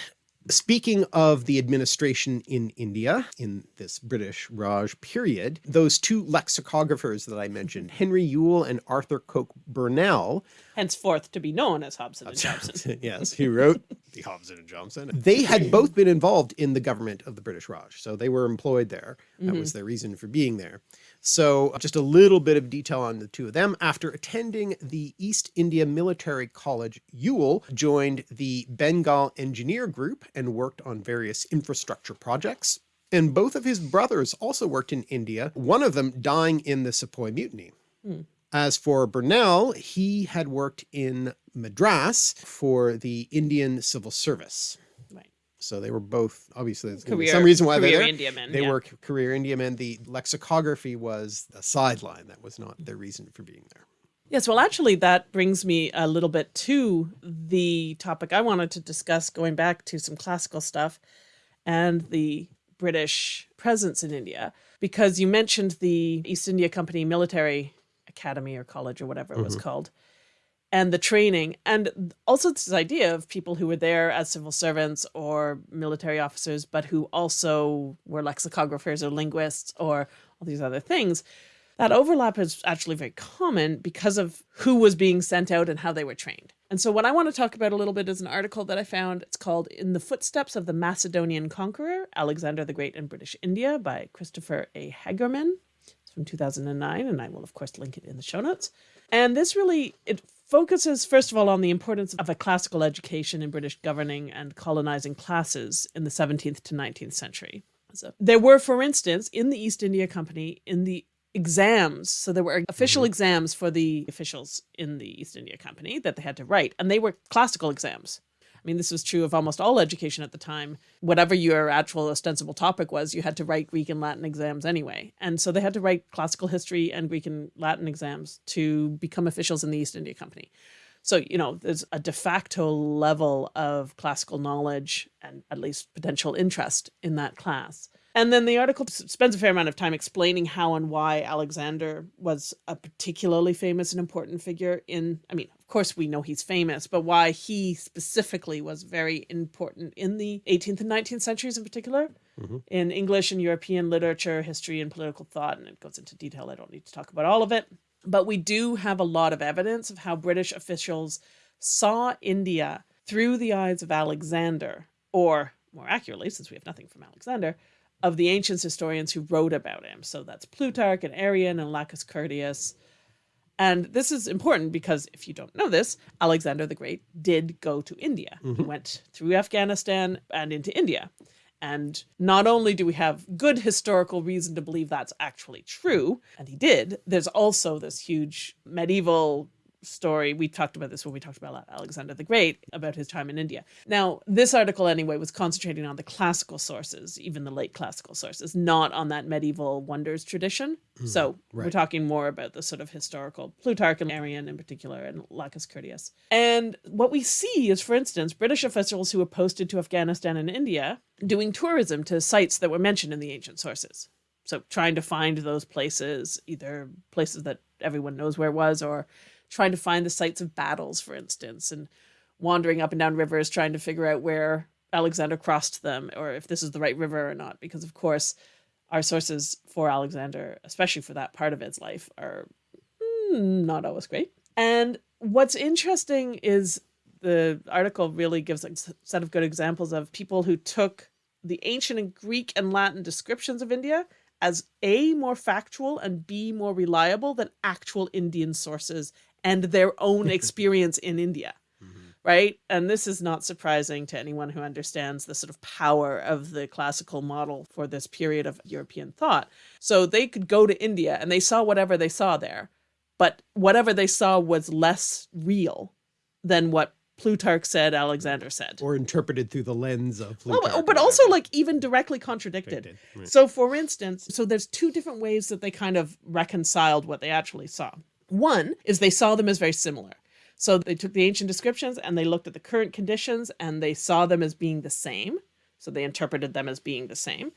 speaking of the administration in India in this British Raj period, those two lexicographers that I mentioned, Henry Yule and Arthur Coke Burnell, Henceforth to be known as Hobson and Johnson. yes, he wrote the Hobson and Johnson. They had both been involved in the government of the British Raj, so they were employed there. That was mm-hmm. their reason for being there. So just a little bit of detail on the two of them. After attending the East India Military College, Yule joined the Bengal Engineer Group and worked on various infrastructure projects. And both of his brothers also worked in India, one of them dying in the Sepoy Mutiny. Hmm. As for Burnell, he had worked in Madras for the Indian Civil Service. Right. So they were both obviously there's gonna Career- some reason why they're. India men, They yeah. were career India men. The lexicography was a sideline. That was not their reason for being there. Yes, well, actually, that brings me a little bit to the topic I wanted to discuss, going back to some classical stuff and the British presence in India, because you mentioned the East India Company Military Academy or college or whatever it was mm-hmm. called, and the training, and also this idea of people who were there as civil servants or military officers, but who also were lexicographers or linguists or all these other things that overlap is actually very common because of who was being sent out and how they were trained. And so, what I want to talk about a little bit is an article that I found. It's called In the Footsteps of the Macedonian Conqueror, Alexander the Great in British India by Christopher A. Hagerman. It's from 2009, and I will, of course, link it in the show notes. And this really, it focuses, first of all, on the importance of a classical education in British governing and colonizing classes in the 17th to 19th century. So there were, for instance, in the East India Company, in the exams, so there were official Mhm. exams for the officials in the East India Company that they had to write, and they were classical exams. I mean, this was true of almost all education at the time. Whatever your actual ostensible topic was, you had to write Greek and Latin exams anyway. And so they had to write classical history and Greek and Latin exams to become officials in the East India Company. So, you know, there's a de facto level of classical knowledge and at least potential interest in that class. And then the article spends a fair amount of time explaining how and why Alexander was a particularly famous and important figure in, I mean, of course we know he's famous, but why he specifically was very important in the 18th and 19th centuries in particular, Mhm. in English and European literature, history, and political thought. And it goes into detail. I don't need to talk about all of it. But we do have a lot of evidence of how British officials saw India through the eyes of Alexander, or more accurately, since we have nothing from Alexander, of the ancient historians who wrote about him. So that's Plutarch and Arrian and Lacus Curtius. And this is important because if you don't know this, Alexander the Great did go to India. He mm-hmm. went through Afghanistan and into India. And not only do we have good historical reason to believe that's actually true, and he did, there's also this huge medieval story. We talked about this when we talked about Alexander the Great, about his time in India. Now, this article, anyway, was concentrating on the classical sources, even the late classical sources, not on that medieval wonders tradition. Hmm, so we're talking more about the sort of historical Plutarch and Arrian in particular, and Lacus Curtius. And what we see is, for instance, British officials who were posted to Afghanistan and India doing tourism to sites that were mentioned in the ancient sources. So trying to find those places, either places that everyone knows where it was, or trying to find the sites of battles, for instance, and wandering up and down rivers trying to figure out where Alexander crossed them or if this is the right river or not. Because, of course, our sources for Alexander, especially for that part of his life, are not always great. And what's interesting is the article really gives a set of good examples of people who took the ancient and Greek and Latin descriptions of India as A, more factual, and B, more reliable than actual Indian sources and their own experience in India. Mm-hmm. Right. And this is not surprising to anyone who understands the sort of power of the classical model for this period of European thought. So they could go to India and they saw whatever they saw there, but whatever they saw was less real than what Plutarch said, Alexander said. Or interpreted through the lens of oh, Plutarch. but, but also like even directly contradicted. Right. So for instance, so there's two different ways that they kind of reconciled what they actually saw. One is they saw them as very similar. So they took the ancient descriptions and they looked at the current conditions and they saw them as being the same. So they interpreted them as being the same.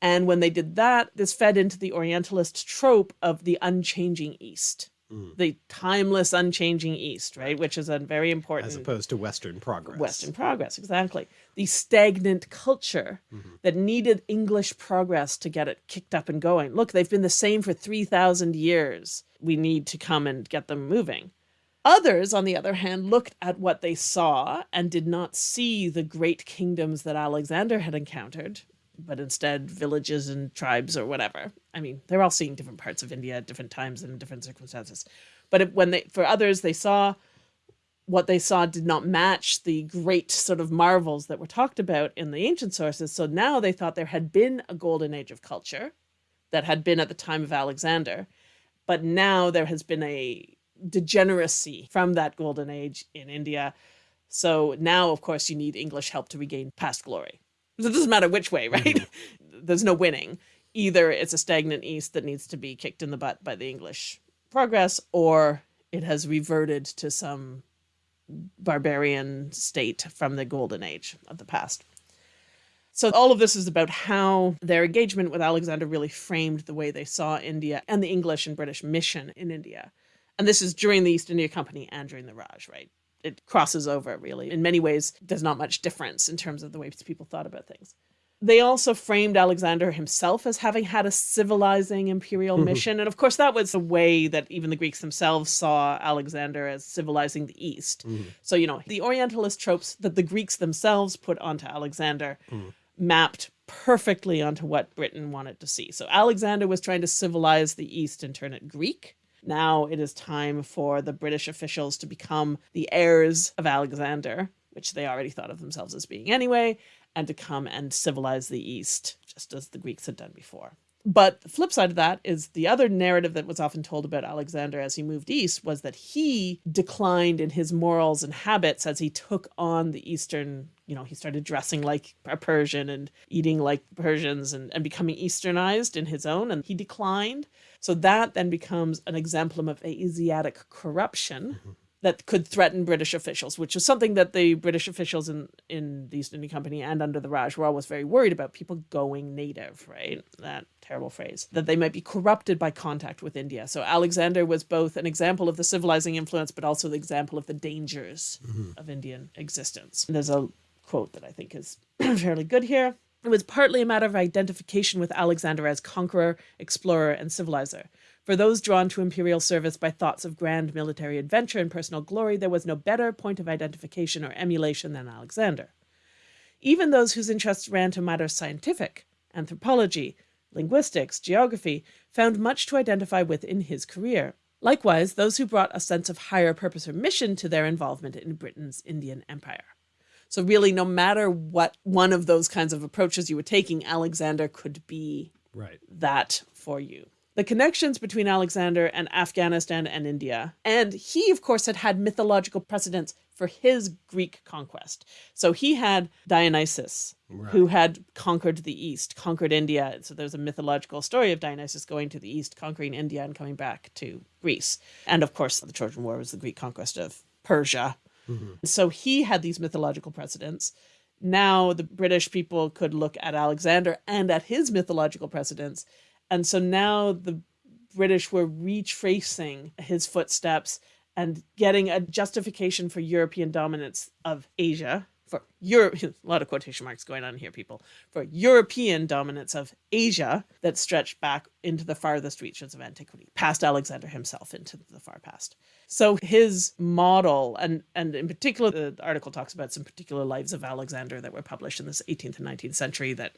And when they did that, this fed into the Orientalist trope of the unchanging East, Mm. the timeless, unchanging East, right? Which is a very important as opposed to Western progress. Western progress, exactly. The stagnant culture that needed English progress to get it kicked up and going. Look, they've been the same for 3,000 years. We need to come and get them moving. Others, on the other hand, looked at what they saw and did not see the great kingdoms that Alexander had encountered, but instead villages and tribes or whatever. I mean, they're all seeing different parts of India at different times and in different circumstances. But when they, for others, they saw what they saw did not match the great sort of marvels that were talked about in the ancient sources. So now they thought there had been a golden age of culture that had been at the time of Alexander, but now there has been a degeneracy from that golden age in India. So now, of course, you need English help to regain past glory. So it doesn't matter which way, right? Mm-hmm. There's no winning. Either it's a stagnant East that needs to be kicked in the butt by the English progress, or it has reverted to some barbarian state from the golden age of the past. So all of this is about how their engagement with Alexander really framed the way they saw India and the English and British mission in India. And this is during the East India Company and during the Raj, right? It crosses over really. In many ways, there's not much difference in terms of the way people thought about things. They also framed Alexander himself as having had a civilizing imperial mm-hmm. mission. And of course, that was the way that even the Greeks themselves saw Alexander as civilizing the East. Mm-hmm. So, you know, the Orientalist tropes that the Greeks themselves put onto Alexander mm. Mapped perfectly onto what Britain wanted to see. So Alexander was trying to civilize the East and turn it Greek. Now it is time for the British officials to become the heirs of Alexander, which they already thought of themselves as being anyway, and to come and civilize the East, just as the Greeks had done before. But the flip side of that is the other narrative that was often told about Alexander as he moved east was that he declined in his morals and habits as he took on the Eastern, you know, he started dressing like a Persian and eating like Persians and, and becoming Easternized in his own, and he declined. So that then becomes an exemplum of Asiatic corruption. Mm -hmm that could threaten British officials, which was something that the British officials in, in the East India Company and under the Raj were always very worried about people going native, right? That terrible phrase, that they might be corrupted by contact with India. So Alexander was both an example of the civilizing influence, but also the example of the dangers mm -hmm. of Indian existence. And there's a quote that I think is fairly good here. It was partly a matter of identification with Alexander as conqueror, explorer, and civilizer. For those drawn to imperial service by thoughts of grand military adventure and personal glory, there was no better point of identification or emulation than Alexander. Even those whose interests ran to matters scientific, anthropology, linguistics, geography, found much to identify with in his career. Likewise, those who brought a sense of higher purpose or mission to their involvement in Britain's Indian Empire. So really, no matter what one of those kinds of approaches you were taking, Alexander could be right. that for you the connections between Alexander and Afghanistan and India. And he, of course, had had mythological precedents for his Greek conquest. So he had Dionysus, right. who had conquered the East, conquered India. So there's a mythological story of Dionysus going to the East, conquering India, and coming back to Greece. And of course, the Trojan War was the Greek conquest of Persia. Mm -hmm. So he had these mythological precedents now the British people could look at Alexander and at his mythological precedents and so now the British were retracing his footsteps and getting a justification for European dominance of Asia, for Europe, a lot of quotation marks going on here, people, for European dominance of Asia that stretched back into the farthest reaches of antiquity, past Alexander himself into the far past. So his model, and, and in particular, the article talks about some particular lives of Alexander that were published in this 18th and 19th century that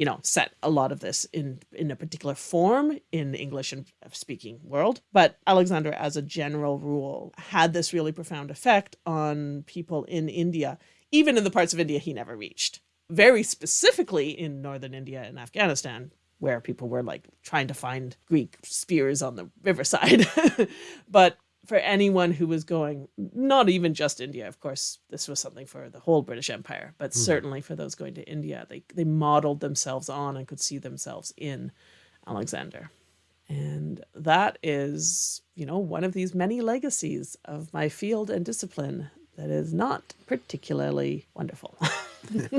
you know, set a lot of this in, in a particular form in the English and speaking world. But Alexander, as a general rule, had this really profound effect on people in India, even in the parts of India he never reached. Very specifically in northern India and Afghanistan, where people were like trying to find Greek spears on the riverside. but for anyone who was going, not even just India, of course, this was something for the whole British Empire, but mm. certainly for those going to India, they, they modeled themselves on and could see themselves in Alexander. And that is, you know, one of these many legacies of my field and discipline that is not particularly wonderful.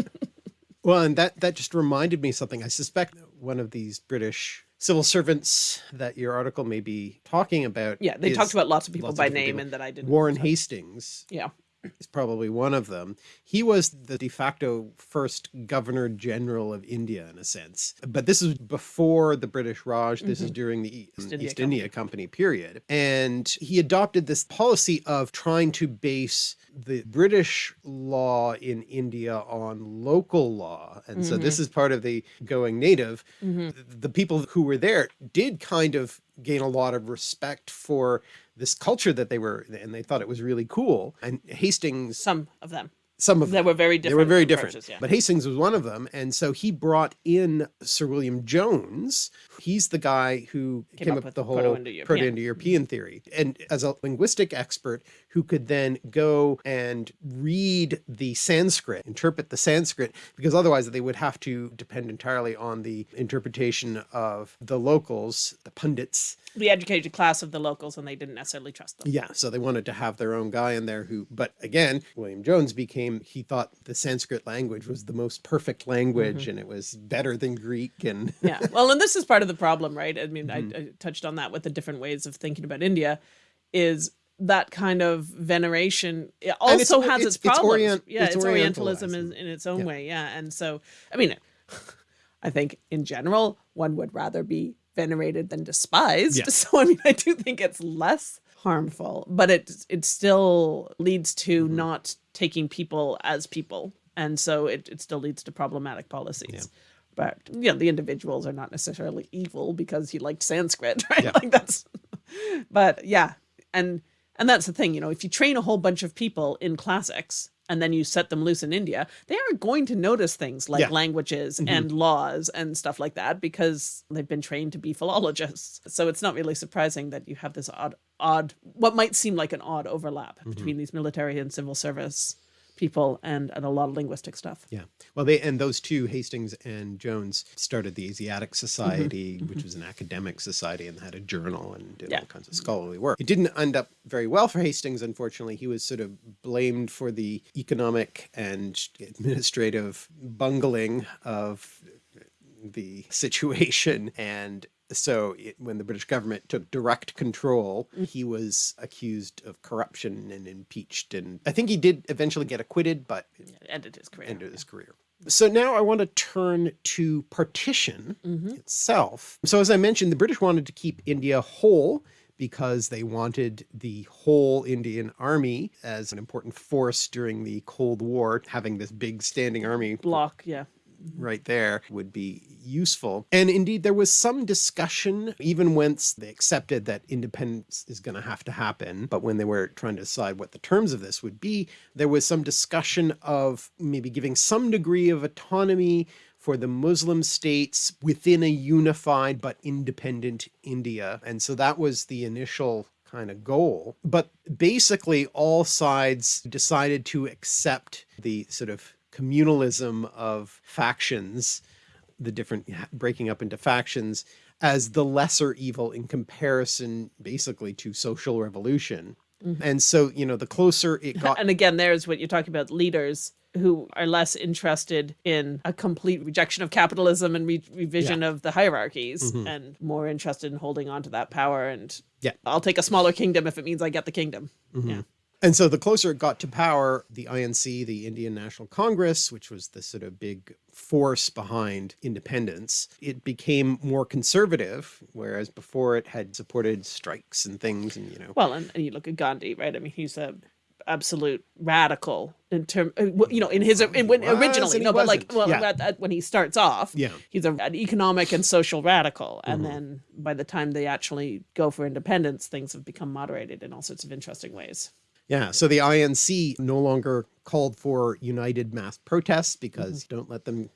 well, and that, that just reminded me something. I suspect one of these British civil servants that your article may be talking about. Yeah, they talked about lots of people by name people. and that I didn't. Warren Hastings. Yeah is probably one of them. He was the de facto first governor general of India in a sense, but this is before the British Raj. This mm -hmm. is mm-hmm. during the East, India, East India Company period. And he adopted this policy of trying to base the British law in India on local law. And mm -hmm. so this mm-hmm. is part of the going native. Mm -hmm. The people who were there did kind of gain a lot of respect for this culture that they were, and they thought it was really cool. And Hastings, some of them, some of them were very different. They were very different, yeah. but Hastings was one of them. And so he brought in Sir William Jones. He's the guy who came, came up, with the whole Proto-Indo-European theory. And as a linguistic expert who could then go and read the Sanskrit, interpret the Sanskrit, because otherwise they would have to depend entirely on the interpretation of the locals, the pundits. The educated class of the locals, and they didn't necessarily trust them. Yeah, so they wanted to have their own guy in there who, but again, William Jones became he thought the Sanskrit language was the most perfect language mm -hmm. and it was better than Greek and yeah well and this is part of the problem right I mean mm -hmm. I, mm-hmm. I touched on that with the different ways of thinking about India is that kind of veneration it also has its, its problems. It's orient, yeah, it's, it's Orientalism in, in, its own yeah. way. Yeah. And so, I mean, I think in general, one would rather be venerated than despised. Yeah. So, I mean, I do think it's less harmful, but it it still leads to mm -hmm. not taking people as people and so it, it still leads to problematic policies. But you know, the individuals are not necessarily evil because he liked Sanskrit, right? Yeah. Like that's, but yeah, and and that's the thing, you know, if you train a whole bunch of people in classics and then you set them loose in India, they are going to notice things like Yeah. Languages and laws and stuff like that because they've been trained to be philologists. So it's not really surprising that you have this odd, odd, what might seem like an odd overlap Mm-hmm. between these military and civil service people and, and a lot of linguistic stuff. Yeah. Well, they and those two, Hastings and Jones, started the Asiatic Society, mm-hmm. Mm-hmm. which was an academic society and had a journal and did Yeah. all kinds of scholarly work. It didn't end up very well for Hastings, unfortunately. He was sort of blamed for the economic and administrative bungling of the situation and so it, when the British government took direct control, mm. he was accused of corruption and impeached. And I think he did eventually get acquitted, but It ended his career. ended his career. So now I want to turn to partition mm-hmm. itself. So as I mentioned, the British wanted to keep India whole because they wanted the whole Indian army as an important force during the Cold War, having this big standing army Block, yeah. Right there would be useful. And indeed, there was some discussion, even once they accepted that independence is going to have to happen. But when they were trying to decide what the terms of this would be, there was some discussion of maybe giving some degree of autonomy for the Muslim states within a unified but independent India. And so that was the initial kind of goal. But basically all sides decided to accept the sort of communalism of factions, the different breaking up into factions as the lesser evil in comparison basically to social revolution. Mm-hmm. And so, you know, the closer it got And again, there's what you're talking about leaders who are less interested in a complete rejection of capitalism and re- revision of the hierarchies mm-hmm. and more interested in holding on to that power. And Yeah. I'll take a smaller kingdom if it means I get the kingdom. Mm-hmm. Yeah. And so the closer it got to power, the INC, the Indian National Congress, which was the sort of big force behind independence, it became more conservative, whereas before it had supported strikes and things and, you know, Well, and, and you look at Gandhi, right? I mean, he's a absolute radical in term, uh, you know, in his in, when, originally, no, but like, wasn't. well, Yeah. at, at- when he starts off, Yeah. he's a, an economic and social radical, and Mm-hmm. then by the time they actually go for independence, things have become moderated in all sorts of interesting ways. Yeah, so the INC no longer called for united mass protests because you don't let them We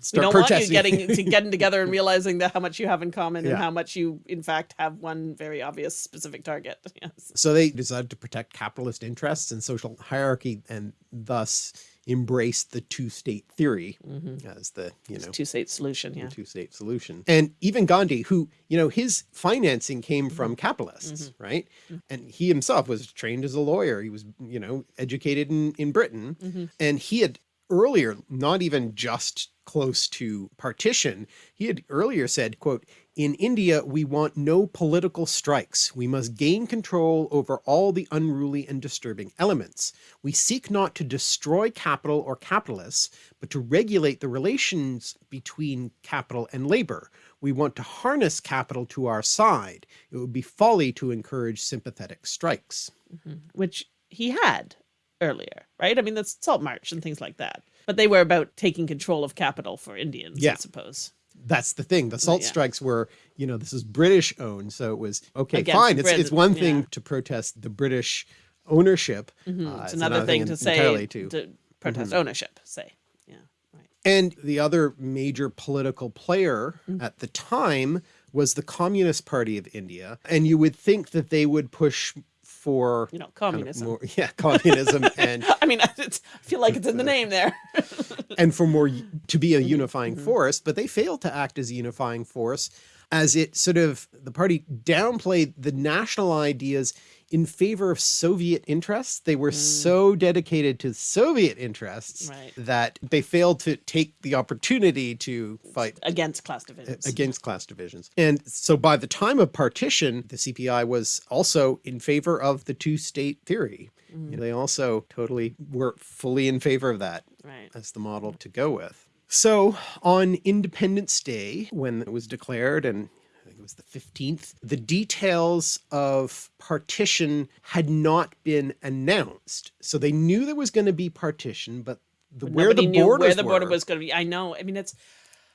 start don't want you getting to getting together and realizing that how much you have in common Yeah. and how much you, in fact, have one very obvious specific target. Yes. so they decided to protect capitalist interests and social hierarchy and thus embrace the two-state theory as the, you know, Two state solution. Yeah. two state solution. And even Gandhi, who, you know, his financing came Mm-hmm. from capitalists, right? And he himself was trained as a lawyer. He was, you know, educated in, in Britain. Mm-hmm. And he had earlier, not even just close to partition, he had earlier said, quote, in India, we want no political strikes. We must gain control over all the unruly and disturbing elements. We seek not to destroy capital or capitalists, but to regulate the relations between capital and labor. We want to harness capital to our side. It would be folly to encourage sympathetic strikes. Mm-hmm. which he had earlier, right? I mean, that's Salt March and things like that. But they were about taking control of capital for Indians, I suppose. That's the thing. The salt yeah. strikes were, you know, this is British owned. So it was, okay, Against fine. It's, it's one thing yeah. to protest the British ownership. uh, It's another thing to say to, to protest ownership, say. Yeah, right. And the other major political player Mm. at the time was the Communist Party of India. And you would think that they would push for You know, kind of communism. more, yeah, communism and I mean, it's, I feel like it's in the name there. and for more to be a unifying mhm. force, but they failed to act as a unifying force as it sort of the party downplayed the national ideas in favor of Soviet interests. They were so dedicated to Soviet interests Mm. Right. that they failed to take the opportunity to fight Against class divisions. against class divisions. And so by the time of partition, the CPI was also in favor of the two state theory. Mm. They also totally were fully in favor of that Right. as the model to go with. So on Independence Day, when it was declared, and I think it was the 15th, the details of partition had not been announced. So they knew there was going to be partition, but the when where the knew borders where the border were. was going to be. I know. I mean, it's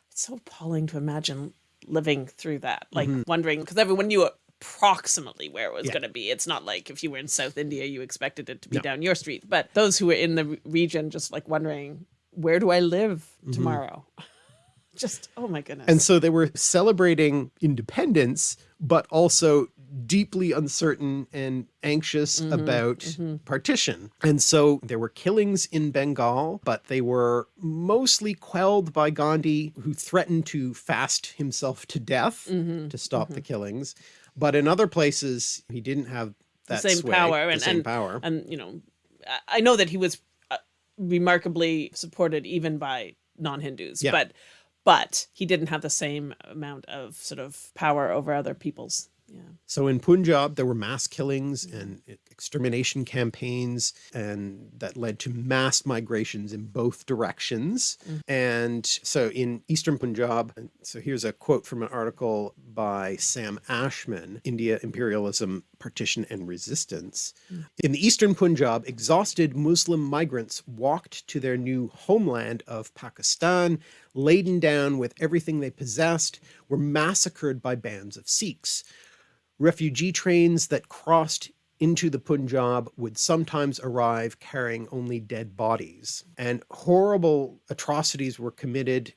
it's so appalling to imagine living through that, like mm-hmm. wondering because everyone knew approximately where it was. Yeah. going to be. It's not like if you were in South India, you expected it to be down your street. But those who were in the region, just like wondering, where do I live tomorrow? just oh my goodness. Mm-hmm. And so they were celebrating independence, but also deeply uncertain and anxious Mm-hmm, about partition. And so there were killings in Bengal, but they were mostly quelled by Gandhi, who threatened to fast himself to death Mm-hmm, to stop the killings. But in other places, he didn't have that same sway, power the and, same and power. and you know I- know that he was remarkably supported even by non-hindus Yeah. but but he didn't have the same amount of sort of power over other peoples yeah So in Punjab, there were mass killings and extermination campaigns, and that led to mass migrations in both directions. Mm. And so in Eastern Punjab, so here's a quote from an article by Sam Ashman, India Imperialism, Partition and Resistance. Mm. In the Eastern Punjab, exhausted Muslim migrants walked to their new homeland of Pakistan, laden down with everything they possessed, were massacred by bands of Sikhs. Refugee trains that crossed into the Punjab would sometimes arrive carrying only dead bodies. And horrible atrocities were committed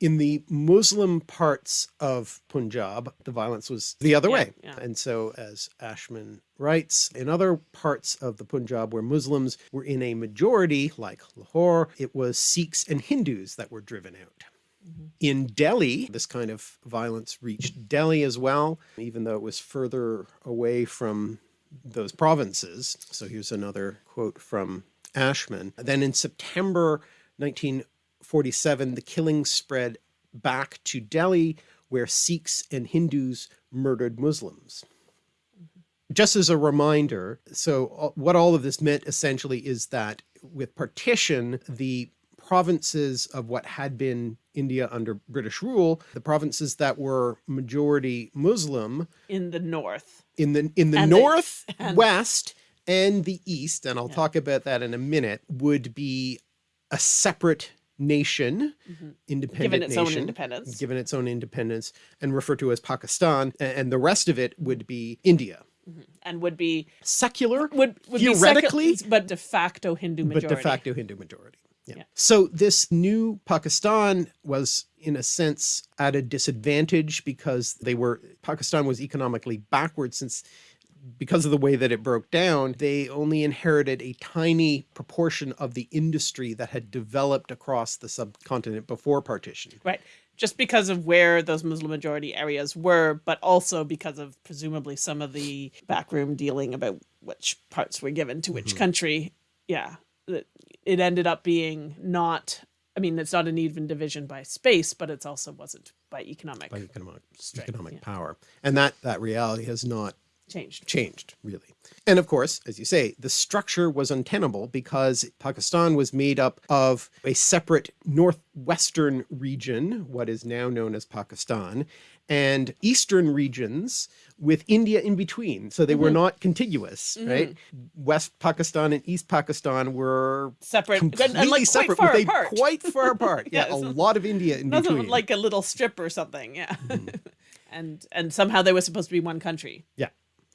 in the Muslim parts of Punjab. The violence was the other Yeah, way. yeah. And so, as Ashman writes, in other parts of the Punjab where Muslims were in a majority, like Lahore, it was Sikhs and Hindus that were driven out. Mm-hmm. In Delhi, this kind of violence reached Delhi as well, even though it was further away from those provinces. So here's another quote from Ashman. Then in September 1947, the killings spread back to Delhi, where Sikhs and Hindus murdered Muslims. Just as a reminder, so uh, what all of this meant essentially is that with partition, the provinces of what had been India under British rule, the provinces that were majority Muslim in the north in the in the And the- north, west, and the east, and I'll talk about that in a minute, would be a separate nation, mm-hmm. independent given its own independence. given its own independence, and referred to as Pakistan, and the rest of it would be India. Mm-hmm. and would be Secular, would, would theoretically, be secu- but de facto hindu majority but majority. de facto Hindu majority. Yeah. Yeah. So this new Pakistan was in a sense at a disadvantage because they were Pakistan was economically backward since because of the way that it broke down, they only inherited a tiny proportion of the industry that had developed across the subcontinent before partition. Right. Just because of where those Muslim majority areas were, but also because of presumably some of the backroom dealing about which parts were given to which mm-hmm. country. Yeah. It it ended up being not, I mean, it's not an even division by space, but it's also wasn't by economic by economic Strength, economic yeah. power. And that that reality has not changed. changed really. And of course, as you say, the structure was untenable because Pakistan was made up of a separate northwestern region, what is now known as Pakistan, and eastern regions with India in between. So they were not contiguous, right? West Pakistan and East Pakistan were Separate completely and like quite separate, far with a apart. quite far apart. yeah, Yeah, a lot of India in between. like a little strip or something. Yeah. Mm-hmm. and and somehow they were supposed to be one country. yeah.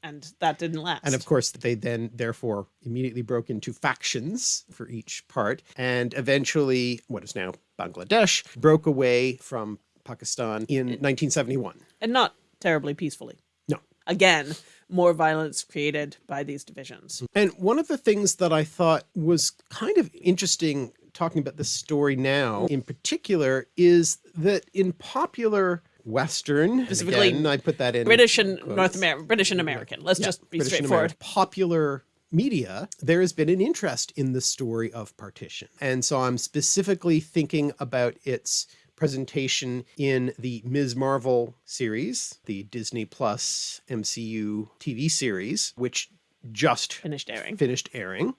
And that didn't last. And of course, they then therefore immediately broke into factions for each part. And eventually, what is now Bangladesh broke away from Pakistan in mm. 1971. and not terribly peacefully. No. Again, more violence created by these divisions. Mm. And one of the things that I thought was kind of interesting talking about this story now in particular is that in popular Western, Specifically again, I put that in British and quotes. North American, British and American. Let's Yeah, just be British straightforward. Popular media, there has been an interest in the story of partition. And so I'm specifically thinking about its presentation in the Ms. Marvel series, the Disney Plus MCU TV series, which just Finished airing. finished airing.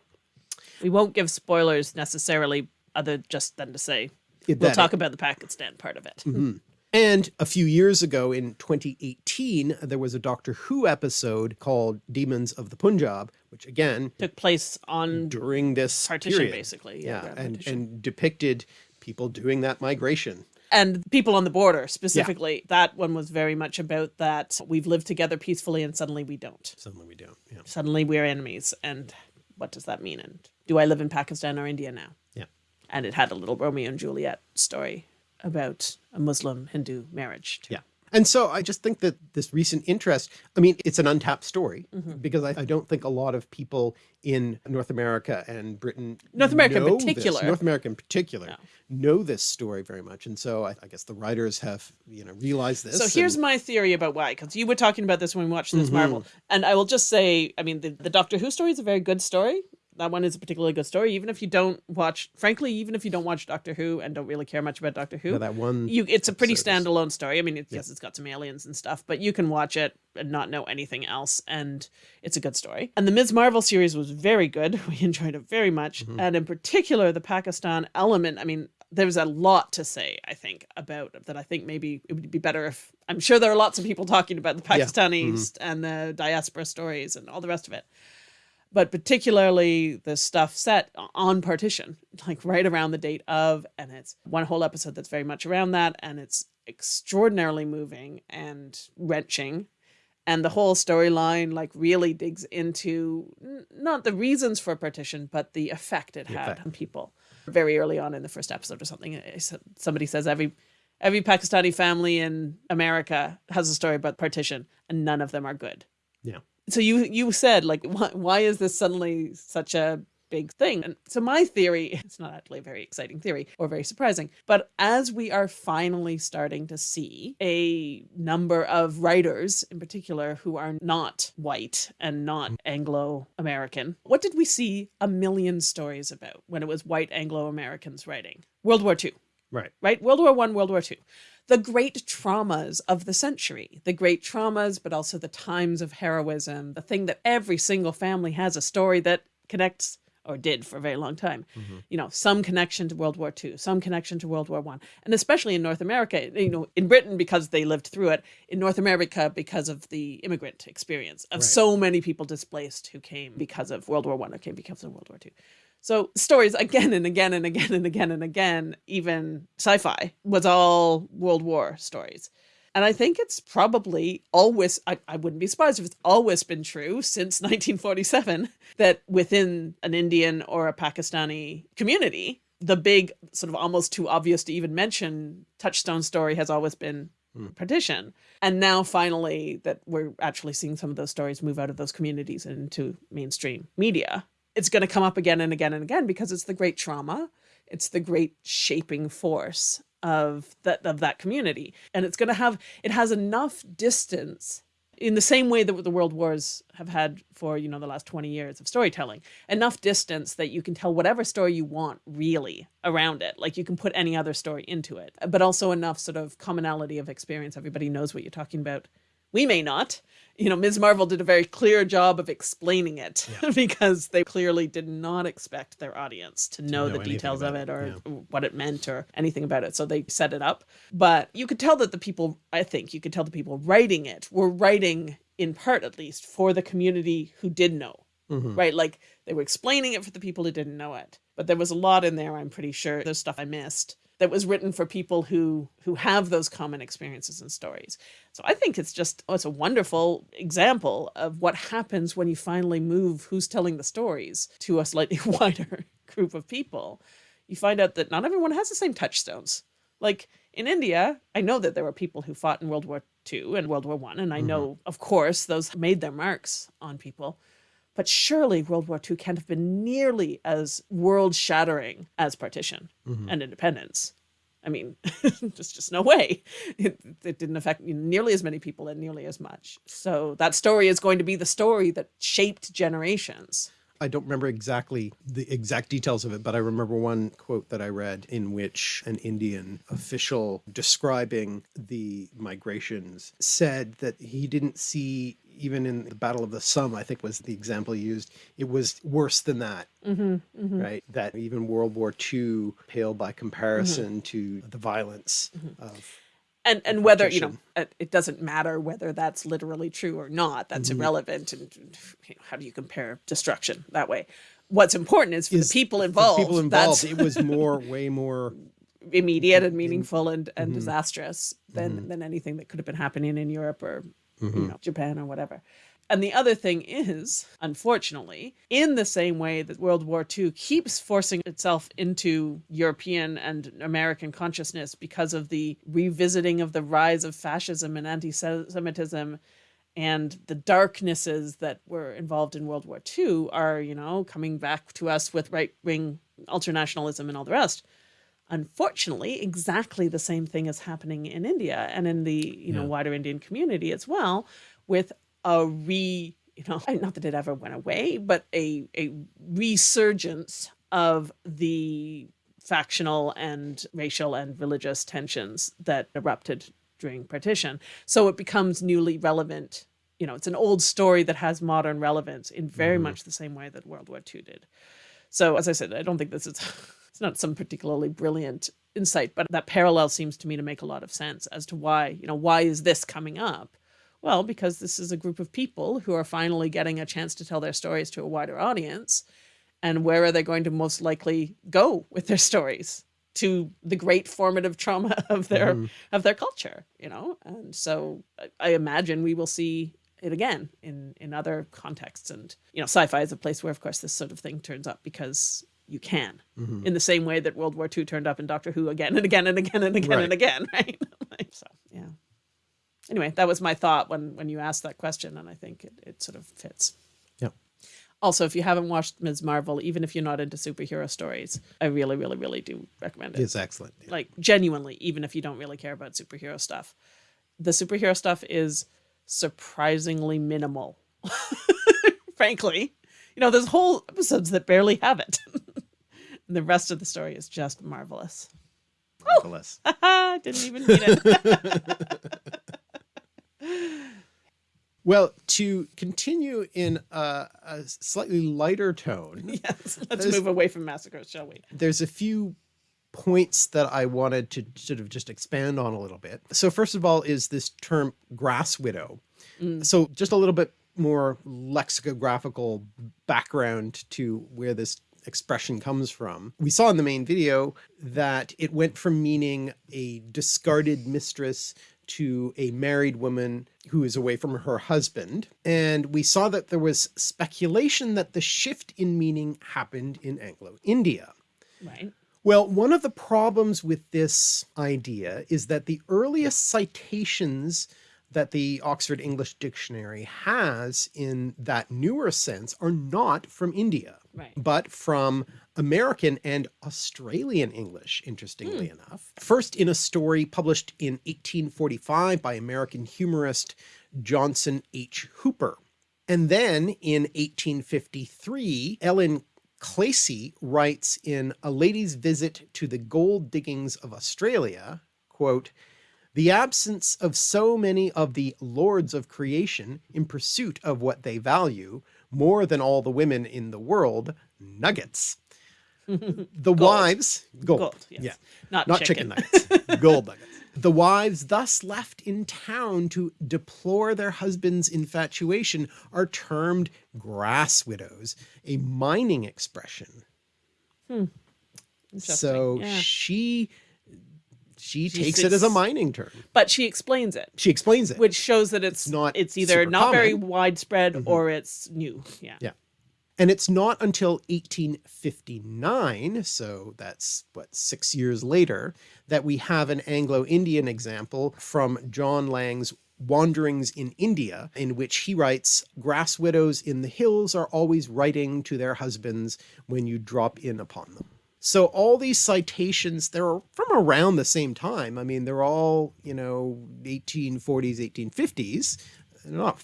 We won't give spoilers necessarily, other just than to say It- we'll talk about the Pakistan part of it. And And a few years ago in 2018, there was a Doctor Who episode called Demons of the Punjab, which again Took place on during this partition, period. basically. Yeah, Grand and, Partition. and depicted people doing that migration. and people on the border specifically. That one was very much about that we've lived together peacefully and suddenly we don't. Suddenly we don't. Yeah. Suddenly we're enemies. And what does that mean? And do I live in Pakistan or India now? Yeah. And it had a little Romeo and Juliet story about a Muslim Hindu marriage. too. Yeah. And so I just think that this recent interest, I mean, it's an untapped story Mm-hmm. because I, I don't think a lot of people in North America and Britain, North America in know this- particular. North America in particular, No. know this story very much. And so I, I guess the writers have, you know, realized this. So here's my theory about why, because you were talking about this when we watched this Marvel, and I will just say, I mean, the, the Doctor Who story is a very good story. That one is a particularly good story, even if you don't watch. Frankly, even if you don't watch Doctor Who and don't really care much about Doctor Who, Yeah, that one you it's a pretty episode is- standalone story. I mean, it's, yes, it's got some aliens and stuff, but you can watch it and not know anything else, and it's a good story. And the Ms. Marvel series was very good. We enjoyed it very much, mm-hmm. and in particular, the Pakistan element. I mean, there's a lot to say. I think about that. I think maybe it would be better if I'm sure there are lots of people talking about the Pakistanis mm-hmm. and the diaspora stories and all the rest of it but particularly the stuff set on partition, like right around the date of, and it's one whole episode that's very much around that, and it's extraordinarily moving and wrenching. And the whole storyline like really digs into not the reasons for partition, but the effect it had effect. on people. Very early on in the first episode or something, somebody says every every Pakistani family in America has a story about partition, and none of them are good Yeah. So you you said like why, why is this suddenly such a big thing? And so my theory it's not actually a very exciting theory or very surprising but as we are finally starting to see a number of writers in particular who are not white and not mm. anglo-american what did we see a million stories about when it was white anglo-americans writing? World war ii Right. right? World War One, World War Two, the great traumas of the century, the great traumas, but also the times of heroism, the thing that every single family has a story that connects or did for a very long time. Mm-hmm. You know, some connection to World War Two, some connection to World War One, and especially in North America. You know, in Britain because they lived through it. In North America because of the immigrant experience of so many people displaced who came because of World War One or came because of World War Two. So stories again and again and again and again and again, even sci-fi was all World War stories. And I think it's probably always, I, I wouldn't be surprised if it's always been true since 1947 that within an Indian or a Pakistani community, the big, sort of almost too obvious to even mention touchstone story has always been hmm. partition. And now finally that we're actually seeing some of those stories move out of those communities and into mainstream media. It's going to come up again and again and again because it's the great trauma. It's the great shaping force of that of that community. And it's going to have it has enough distance in the same way that the world wars have had for you know the last 20 years of storytelling. Enough distance that you can tell whatever story you want really around it. Like you can put any other story into it. But also enough sort of commonality of experience. Everybody knows what you're talking about we may not you know ms marvel did a very clear job of explaining it because they clearly did not expect their audience to know, know the details of it it, or what it meant or anything about it. So they set it up. But you could tell that the people, I think you could tell the people writing it were writing in part at least for the community who did know. Mm-hmm. Right? Like they were explaining it for the people who didn't know it. But there was a lot in there, I'm pretty sure. There's stuff I missed that was written for people who who have those common experiences and stories. So I think it's just oh, it's a wonderful example of what happens when you finally move who's telling the stories to a slightly wider group of people. You find out that not everyone has the same touchstones. Like in India, I know that there were people who fought in World War II and World War One, and I mm-hmm. know, of course, those made their marks on people. But surely World War II can't have been nearly as world shattering as partition mm-hmm. and independence. I mean, there's just no way. It, it didn't affect nearly as many people and nearly as much. So that story is going to be the story that shaped generations. I don't remember exactly the exact details of it, but I remember one quote that I read in which an Indian official describing the migrations said that he didn't see, even in the Battle of the Somme, I think was the example used, it was worse than that. Mm-hmm, mm-hmm. Right? That even World War II paled by comparison mm-hmm. to the violence of and and whether you know it doesn't matter whether that's literally true or not that's Mm-hmm. irrelevant and you know, how do you compare destruction that way what's important is for Is the people involved people involved, it was more, way more. immediate and meaningful and and Mm-hmm. disastrous than than anything that could have been happening in Europe or Mm-hmm. you know Japan or whatever and the other thing is, unfortunately, in the same way that World War II keeps forcing itself into European and American consciousness because of the revisiting of the rise of fascism and anti Semitism and the darknesses that were involved in World War II are, you know, coming back to us with right wing ultranationalism and all the rest. Unfortunately, exactly the same thing is happening in India and in the you know wider Indian community as well, with a re you know not that it ever went away, but a a resurgence of the factional and racial and religious tensions that erupted during partition. So it becomes newly relevant. You know, it's an old story that has modern relevance in very mm-hmm. much the same way that World War II did. So as I said, I don't think this is it's not some particularly brilliant insight, but that parallel seems to me to make a lot of sense as to why, you know, why is this coming up? Well, because this is a group of people who are finally getting a chance to tell their stories to a wider audience. And where are they going to most likely go with their stories? To the great formative trauma of their mm-hmm. of their culture, you know? And so I- I imagine we will see it again in in other contexts and you know sci-fi is a place where of course this sort of thing turns up because you can mm-hmm. in the same way that world war ii turned up in doctor who again and again and again and again Right. and again right Like, so yeah anyway that was my thought when when you asked that question and i think it, it sort of fits Yeah. also if you haven't watched ms marvel even if you're not into superhero stories i really really really do recommend it It's excellent. Yeah. like genuinely even if you don't really care about superhero stuff the superhero stuff is surprisingly minimal frankly you know there's whole episodes that barely have it and the rest of the story is just marvelous Marvelous. didn't even need it Well, to continue in a, a slightly lighter tone, yes let's move away from massacres shall we there's a few points that I wanted to sort of just expand on a little bit. So first of all is this term grass widow. Mm. So just a little bit more lexicographical background to where this expression comes from. We saw in the main video that it went from meaning a discarded mistress to a married woman who is away from her husband. And we saw that there was speculation that the shift in meaning happened in Anglo-India. right Well, one of the problems with this idea is that the earliest citations that the Oxford English Dictionary has in that newer sense are not from India, Right. but from American and Australian English, interestingly hmm. enough. First in a story published in 1845 by American humorist Johnson H. Hooper. And then in 1853, Ellen Clacy writes in A Lady's Visit to the Gold Diggings of Australia, quote, the absence of so many of the lords of creation in pursuit of what they value more than all the women in the world, nuggets. The wives, gold, Gold, yes. yeah, Not not chicken. chicken, nuggets, gold nuggets. The wives thus left in town to deplore their husband's infatuation are termed grass widows, a mining expression. Hmm. Interesting, So yeah. she she She takes it as a mining term. but she explains it She explains it. which shows that it's not it's either not very common. Mm-hmm. widespread or it's new yeah Yeah. And it's not until 1859, so that's what, six years later, that we have an Anglo-Indian example from John Lang's Wanderings in India, in which he writes, grass widows in the hills are always writing to their husbands when you drop in upon them. So all these citations, they're from around the same time. I mean, they're all, you know, 1840s, 1850s. They're not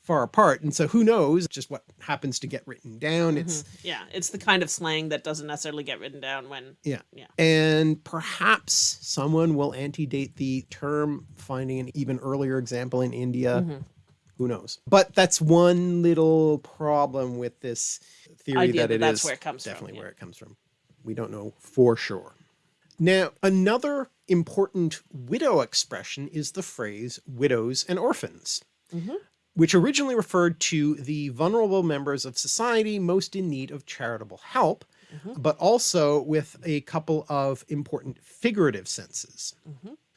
far apart. And so who knows just what happens to get written down. It's, Yeah, it's the kind of slang that doesn't necessarily get written down when yeah. Yeah. And perhaps someone will antedate the term, finding an even earlier example in India. Mm-hmm. Who knows? But that's one little problem with this theory Idea that that it that's is where it comes from, definitely yeah. where it comes from. We don't know for sure. Now, another important widow expression is the phrase widows and orphans, which originally referred to the vulnerable members of society most in need of charitable help, but also with a couple of important figurative senses.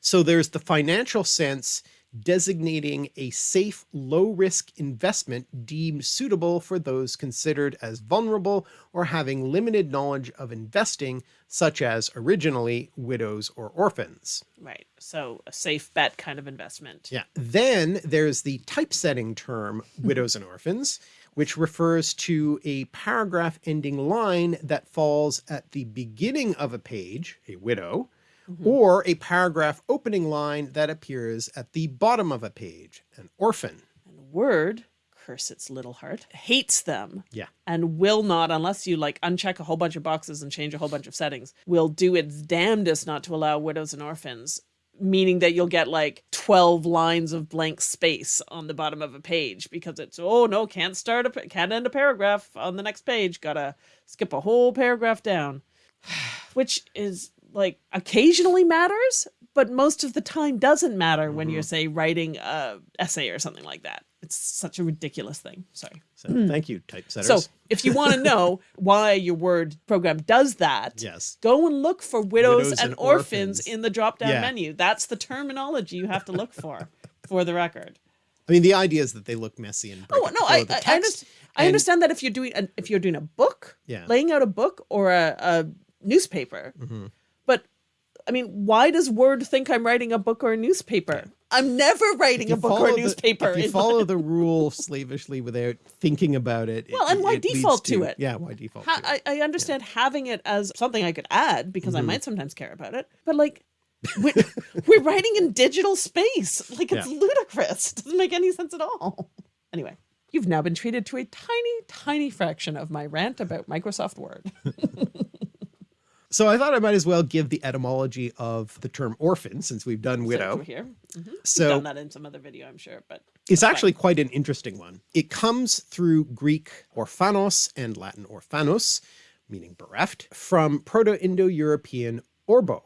So there's the financial sense designating a safe, low risk investment deemed suitable for those considered as vulnerable or having limited knowledge of investing, such as originally widows or orphans. Right. So a safe bet kind of investment. Yeah. Then there's the typesetting term widows and orphans, which refers to a paragraph ending line that falls at the beginning of a page, a widow, Mm-hmm. or a paragraph opening line that appears at the bottom of a page, an orphan. And Word, curse its little heart, hates them Yeah. and will not, unless you like uncheck a whole bunch of boxes and change a whole bunch of settings, will do its damnedest not to allow widows and orphans, meaning that you'll get like 12 lines of blank space on the bottom of a page because it's, oh no, can't start a, can't end a paragraph on the next page. Gotta skip a whole paragraph down, which is like occasionally matters, but most of the time doesn't matter when you're say writing a essay or something like that. It's such a ridiculous thing. Sorry. So thank you, typesetters. So if you want to know why your Word program does that, yes. go and look for widows, Widows and, and orphans, orphans. in the drop down Yeah. menu. That's the terminology you have to look for, for the record. I mean, the idea is that they look messy and Oh no, I of the I, I, text, understand, I understand that if you're doing a, if you're doing a book, Yeah. laying out a book or a, a newspaper, Mm-hmm. but I mean, why does Word think I'm writing a book or a newspaper? I'm never writing a book or a the- newspaper. if you follow the rule slavishly without thinking about it. it- Well, and why it default to it? Yeah, why default Ha- to it? I, I understand having it as something I could add because Mm-hmm. I might sometimes care about it, but like we're, we're writing in digital space. Like it's Yeah. ludicrous. It doesn't make any sense at all. Anyway, you've now been treated to a tiny, tiny fraction of my rant about Microsoft Word. So I thought I might as well give the etymology of the term orphan since we've done widow. over here. Mhm. So done that in some other video, I'm sure, but it's actually quite an interesting one. It comes through Greek orphanos and Latin orphanos, meaning bereft, from Proto-Indo-European orbo,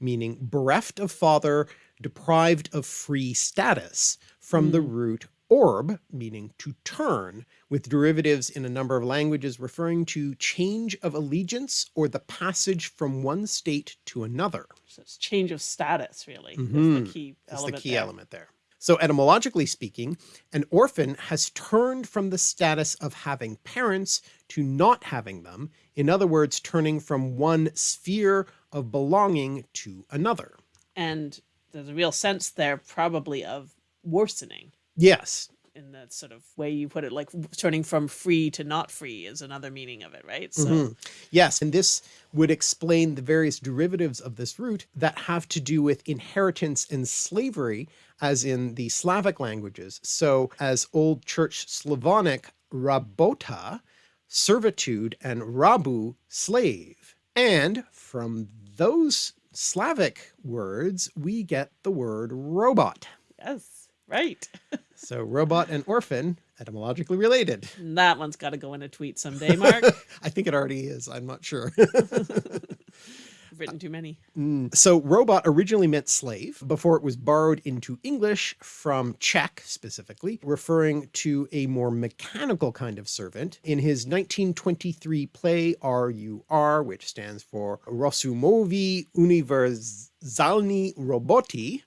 meaning bereft of father, deprived of free status, from the root orb, meaning to turn, with derivatives in a number of languages referring to change of allegiance or the passage from one state to another. so it's change of status really is Mhm. the key That's element. the key there. element there. So etymologically speaking, an orphan has turned from the status of having parents to not having them. In other words, turning from one sphere of belonging to another. And there's a real sense there probably of worsening. Yes. in that sort of way you put it, like turning from free to not free is another meaning of it, right? So Mhm. Yes, and this would explain the various derivatives of this root that have to do with inheritance and slavery, as in the Slavic languages. So as Old Church Slavonic, rabota, servitude, and rabu, slave. And from those Slavic words, we get the word robot. yes, right. So robot and orphan, etymologically related. that one's got to go in a tweet someday, Mark. I think it already is, I'm not sure. I've written too many. Mm, so robot originally meant slave before it was borrowed into English from Czech specifically, referring to a more mechanical kind of servant. In his 1923 play RUR, which stands for Rossumovi Univerzalni Roboti,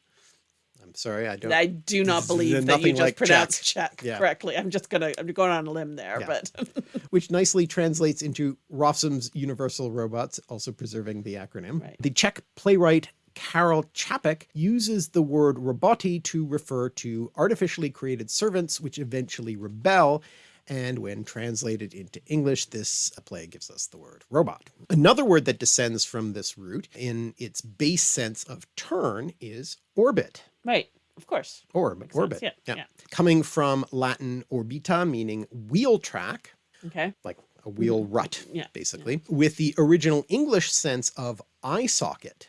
I'm sorry, I don't. I do not believe that you just like pronounced Czech, Yeah. correctly. I'm just gonna I'm going on a limb there, Yeah. but which nicely translates into Rossum's Universal Robots, also preserving the acronym. Right. The Czech playwright Karel Čapek uses the word roboti to refer to artificially created servants which eventually rebel, and when translated into English, this uh, play gives us the word robot. Another word that descends from this root in its base sense of turn is orbit. Right, of course. Orb, sense, orbit. yeah, yeah. Coming from Latin orbita, meaning wheel track, Okay. like a wheel rut, Mm-hmm. Yeah, basically, with the original English sense of eye socket.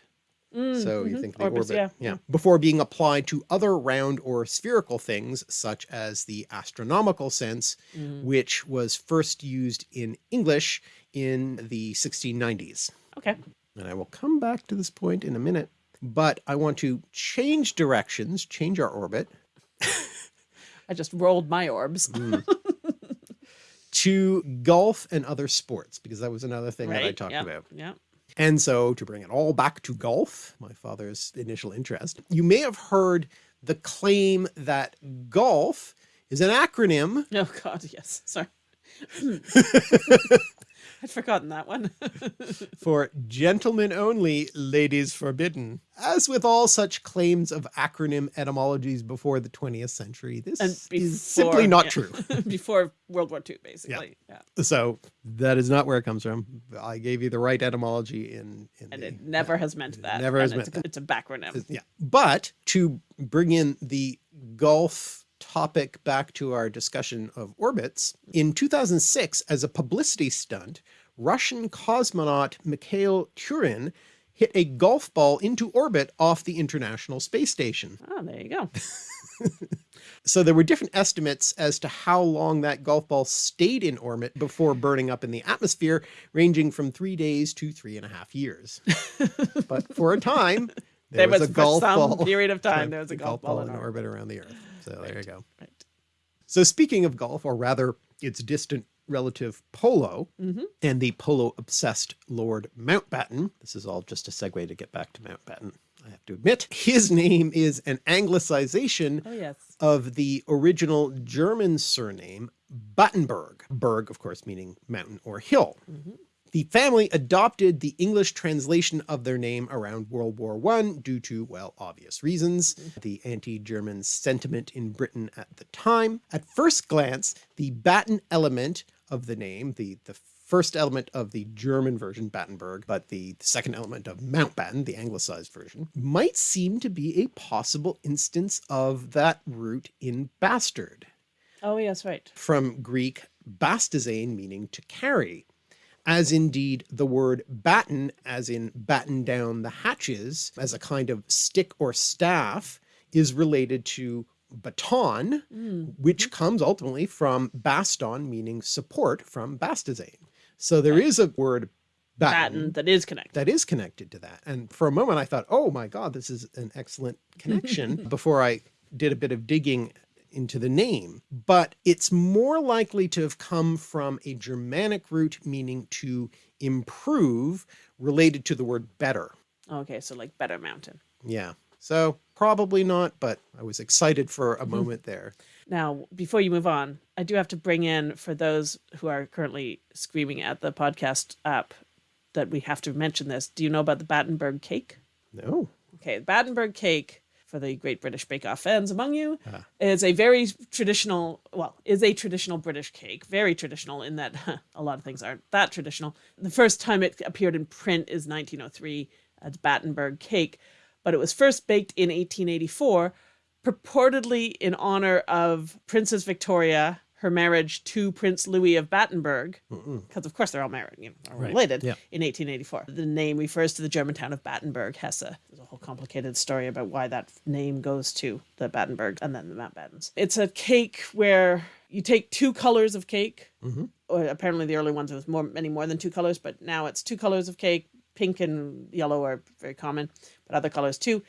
So you think the Mm, Orbits, orbit, yeah, yeah, before being applied to other round or spherical things, such as the astronomical sense, Mm. which was first used in English in the 1690s. Okay. And I will come back to this point in a minute. But I want to change directions, change our orbit I just rolled my orbs. Mm. to golf and other sports, because that was another thing that I talked yeah. about. Yeah. And so to bring it all back to golf, my father's initial interest, you may have heard the claim that golf is an acronym Oh God, yes. Sorry. I'd forgotten that one. for gentlemen only, ladies forbidden. As with all such claims of acronym etymologies before the 20th century, this And is simply not yeah. true. Before World War II, basically. Yeah. So that is not where it comes from. I gave you the right etymology in, in And the, it never has meant that. never has and it's, meant It's a backronym. yeah. But to bring in the golf topic back to our discussion of orbits, in 2006, as a publicity stunt, Russian cosmonaut Mikhail Tyurin hit a golf ball into orbit off the International Space Station. Oh, there you go. So there were different estimates as to how long that golf ball stayed in orbit before burning up in the atmosphere, ranging from three days to three and a half years. but for a time, there, There was, was, a golf ball. period of time, there was a golf, ball, in in orbit around the Earth. So there you go. Right. So speaking of golf, or rather its distant relative polo, Mm-hmm. and the polo obsessed Lord Mountbatten, this is all just a segue to get back to Mountbatten, I have to admit, his name is an anglicization Oh, yes. of the original German surname Battenberg. Berg, of course, meaning mountain or hill. The family adopted the English translation of their name around World War I due to, well, obvious reasons, the anti-German sentiment in Britain at the time. At first glance, the Batten element of the name, the, the first element of the German version, Battenberg, but the second element of Mountbatten, the anglicized version, might seem to be a possible instance of that root in bastard, Oh, yes, right. from Greek bastazein meaning to carry, as indeed the word batten, as in batten down the hatches, as a kind of stick or staff, is related to baton, mm. which comes ultimately from baston, meaning support from bastazein. So there is a word batten, Batten that is connected. that is connected to that. And for a moment I thought, oh my God, this is an excellent connection before I did a bit of digging into the name, but it's more likely to have come from a Germanic root meaning to improve related to the word better. Okay, so like Better Mountain. Yeah. So probably not, but I was excited for a mm-hmm. moment there. Now, before you move on, I do have to bring in for those who are currently screaming at the podcast app that we have to mention this. Do you know about the Battenberg cake? No. Okay, the Battenberg cake for the Great British Bake Off fans among you ah. is a very traditional, well, is a traditional British cake. Very traditional in that a lot of things aren't that traditional. The first time it appeared in print is 1903 as uh, Battenberg cake, but it was first baked in 1884, purportedly in honor of Princess Victoria, her marriage to Prince Louis of Battenberg, because of course they're all married, you know, related yeah. in 1884. The name refers to the German town of Battenberg, Hesse. There's a whole complicated story about why that name goes to the Battenberg and then the Mountbattens. It's a cake where you take two colors of cake. Or apparently the early ones it was more many more than two colors, but now it's two colors of cake. Pink and yellow are very common, but other colors too.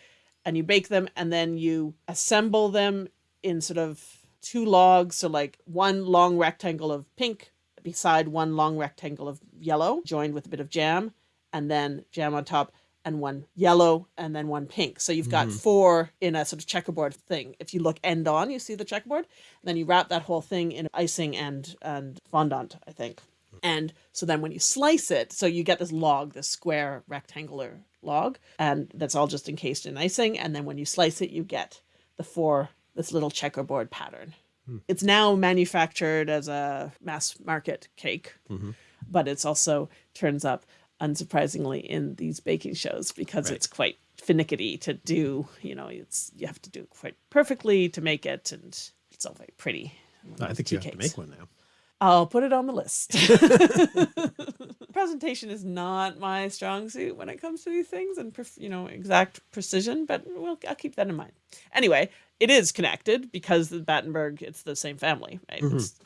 And you bake them and then you assemble them in sort of two logs, so like one long rectangle of pink beside one long rectangle of yellow, joined with a bit of jam, and then jam on top, and one yellow, and then one pink. So you've got mm-hmm. four in a sort of checkerboard thing. If you look end on, you see the checkerboard. then you wrap that whole thing in icing and and fondant, I think. And so then when you slice it, so you get this log, this square rectangular log, and that's all just encased in icing. And then when you slice it, you get the four, this little checkerboard pattern. Hmm. It's now manufactured as a mass market cake, mm-hmm. but it's also turns up unsurprisingly in these baking shows because it's quite finicky to do. You know, it's you have to do it quite perfectly to make it, and it's all very pretty. I think you have to make one now. I'll put it on the list. Presentation is not my strong suit when it comes to these things and you know exact precision, but we'll, I'll keep that in mind. Anyway, it is connected because the Battenberg it's the same family, right? It's,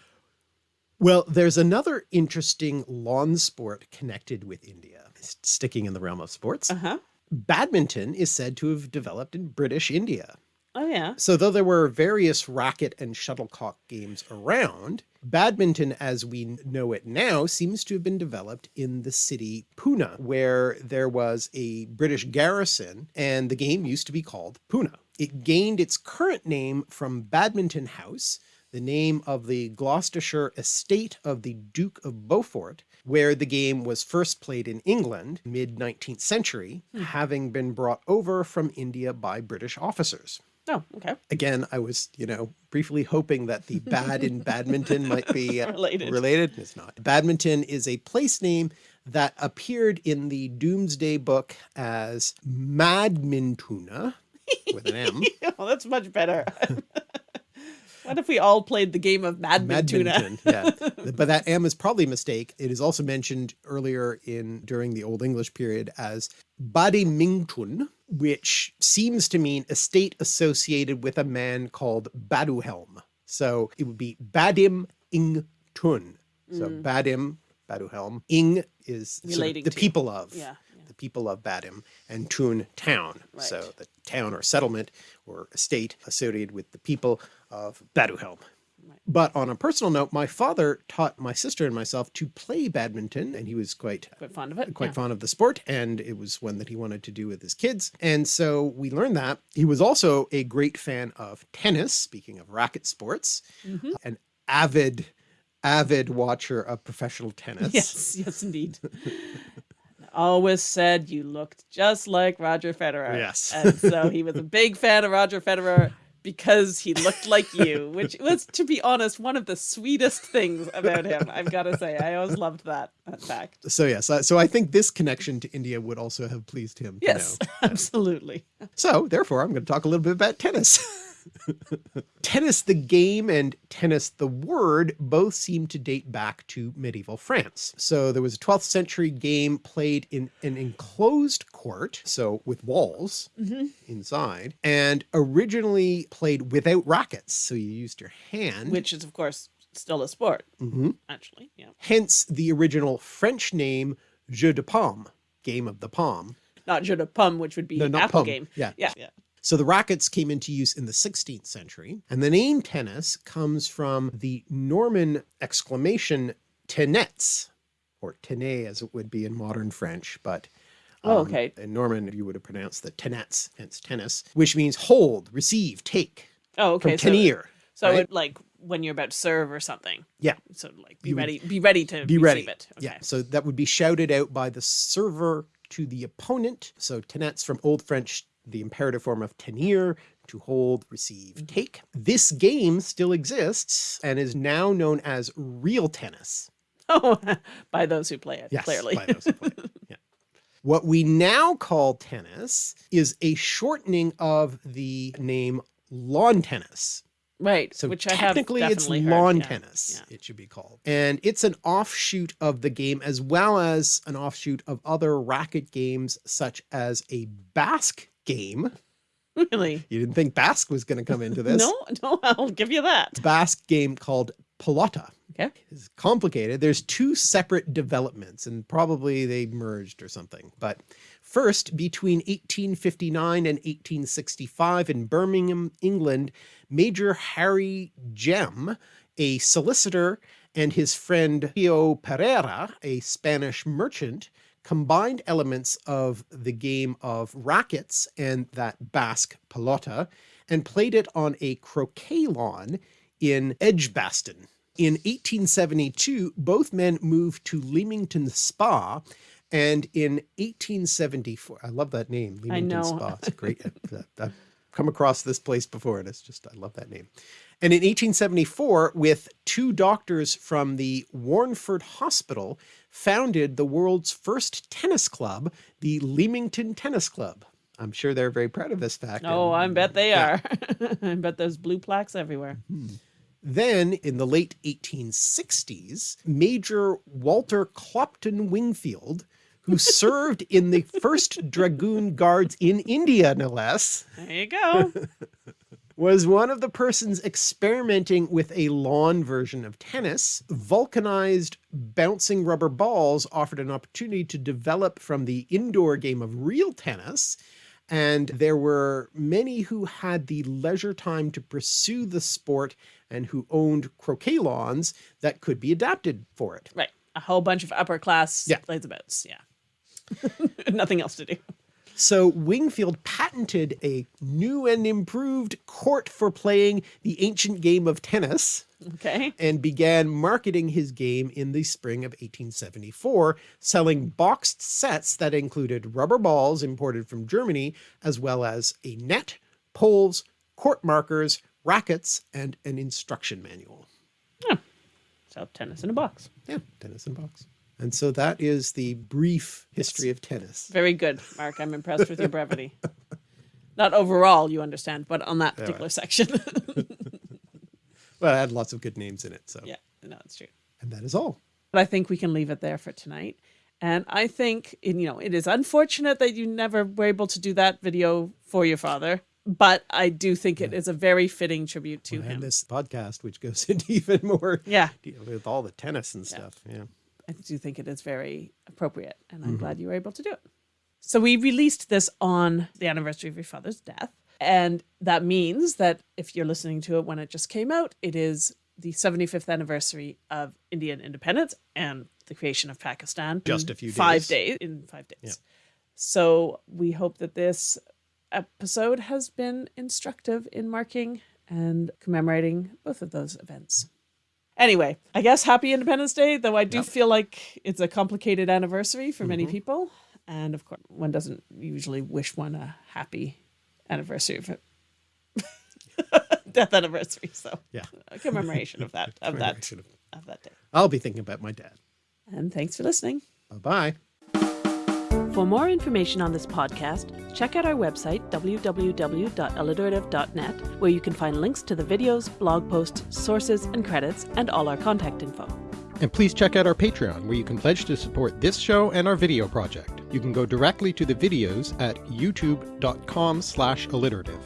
Well, there's another interesting lawn sport connected with India, sticking in the realm of sports. uh-huh. badminton is said to have developed in British India. Oh yeah. So though there were various racket and shuttlecock games around, badminton as we know it now seems to have been developed in the city Pune, where there was a British garrison and the game used to be called Pune. It gained its current name from Badminton House, the name of the Gloucestershire estate of the Duke of Beaufort, where the game was first played in England mid 19th century, hmm. having been brought over from India by British officers. Oh, okay. Again, I was, you know, briefly hoping that the bad in badminton might be uh, related. related. It's not. Badminton is a place name that appeared in the Domesday book as Madmintuna with an M. oh, that's much better. What if we all played the game of Madmintuna? yeah. But that M is probably a mistake. It is also mentioned earlier in during the Old English period as Badimingtun, which seems to mean estate associated with a man called Baduhelm. So it would be Badim Ing Tun. So mm. Badim, Baduhelm. Ing is the people of. Yeah people of Badim, and Tun town. Right. So the town or settlement or estate associated with the people of Baduhelm. But on a personal note, my father taught my sister and myself to play badminton and he was quite, quite fond of it. Quite yeah. fond of the sport. And it was one that he wanted to do with his kids. And so we learned that he was also a great fan of tennis. Speaking of racket sports, mm -hmm. an avid, avid watcher of professional tennis. Yes, yes, indeed. always said you looked just like Roger Federer. Yes. and so he was a big fan of Roger Federer because he looked like you, which was, to be honest, one of the sweetest things about him. I've got to say, I always loved that, that fact. So yes, so I think this connection to India would also have pleased him. Yes, absolutely. So therefore, I'm going to talk a little bit about tennis. tennis the game and tennis the word both seem to date back to medieval France. So there was a 12th century game played in an enclosed court, so with walls mm -hmm. inside, and originally played without rackets. So you used your hand. Which is of course still a sport, mm -hmm. actually. Yeah. Hence the original French name jeu de paume, game of the palm. Not jeu de pomme, which would be no, apple game. Yeah. Yeah. yeah. So the rackets came into use in the 16th century and the name tennis comes from the Norman exclamation tenets or tenez as it would be in modern French, but oh, um, okay. in Norman you would have pronounced the tenets, hence tennis, which means hold, receive, take. Oh, okay. From tenir. So, right? it, like when you're about to serve or something. Yeah. So like be you ready, be ready to be ready. it. Okay. Yeah. So that would be shouted out by the server to the opponent. So tenets from Old French the imperative form of tenir, to hold, receive, mm-hmm. take. This game still exists and is now known as real tennis. Oh, by those who play it, yes, clearly. by those who play it. Yeah. What we now call tennis is a shortening of the name lawn tennis. Right. So which technically it's lawn tennis, yeah. it should be called. And it's an offshoot of the game as well as an offshoot of other racket games such as a Basque game. Really? You didn't think Basque was going to come into this. no, no, I'll give you that. Basque game called Pelota. Okay. It's complicated. There's two separate developments and probably they merged or something. But first, between 1859 and 1865 in Birmingham, England, Major Harry Gem, a solicitor, and his friend Pio Pereira, a Spanish merchant, combined elements of the game of rackets and that Basque pelota and played it on a croquet lawn in Edgbaston. In 1872, both men moved to Leamington Spa and in 1874, I love that name, Leamington Spa. It's great. I've come across this place before and it's just, I love that name. And in 1874, with two doctors from the Warnford Hospital, founded the world's first tennis club, the Leamington Tennis Club. I'm sure they're very proud of this fact. Oh, and, I bet they yeah. are. I bet there's blue plaques everywhere. Hmm. Then in the late 1860s, Major Walter Clopton Wingfield, who served in the 1st Dragoon Guards in India, no less. There you go. was one of the persons experimenting with a lawn version of tennis. Vulcanized bouncing rubber balls offered an opportunity to develop from the indoor game of real tennis. And there were many who had the leisure time to pursue the sport and who owned croquet lawns that could be adapted for it. Right. A whole bunch of upper class Yeah. lazyboats. Yeah. Nothing else to do. So Wingfield patented a new and improved court for playing the ancient game of tennis Okay. and began marketing his game in the spring of 1874, selling boxed sets that included rubber balls imported from Germany, as well as a net, poles, court markers, rackets, and an instruction manual. So tennis in a box. Yeah, tennis in a box. And so that is the brief history of tennis. Very good, Mark. I'm impressed with your brevity. Not overall, you understand, but on that particular section. Well, I had lots of good names in it. So, yeah, no, it's true. and that is all. But I think we can leave it there for tonight. And I think, you know, it is unfortunate that you never were able to do that video for your father, but I do think it is a very fitting tribute to and him. this podcast, which goes into even more Yeah. with all the tennis and stuff. Yeah. I do think it is very appropriate, and I'm mm-hmm. glad you were able to do it. So we released this on the anniversary of your father's death, and that means that if you're listening to it when it just came out, it is the 75th anniversary of Indian independence and the creation of Pakistan. Just a few five days. days in five days. So we hope that this episode has been instructive in marking and commemorating both of those events. Anyway, I guess happy Independence Day, though I do feel like it's a complicated anniversary for many mm-hmm. people. And of course, one doesn't usually wish one a happy anniversary of it. death anniversary. So Yeah. a commemoration of that of that of- of that day. I'll be thinking about my dad. And thanks for listening. Bye bye. For more information on this podcast, check out our website, www.alliterative.net, where you can find links to the videos, blog posts, sources, and credits, and all our contact info. And please check out our Patreon, where you can pledge to support this show and our video project. You can go directly to the videos at youtube.com slash alliterative.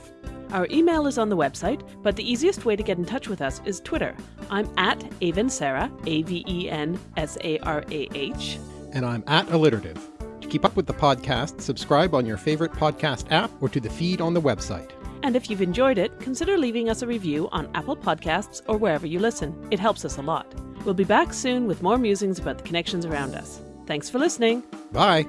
Our email is on the website, but the easiest way to get in touch with us is Twitter. I'm at Aven Sarah, A V E N S A R A H. And I'm at alliterative. To keep up with the podcast, subscribe on your favorite podcast app or to the feed on the website. And if you've enjoyed it, consider leaving us a review on Apple Podcasts or wherever you listen. It helps us a lot. We'll be back soon with more musings about the connections around us. Thanks for listening. Bye.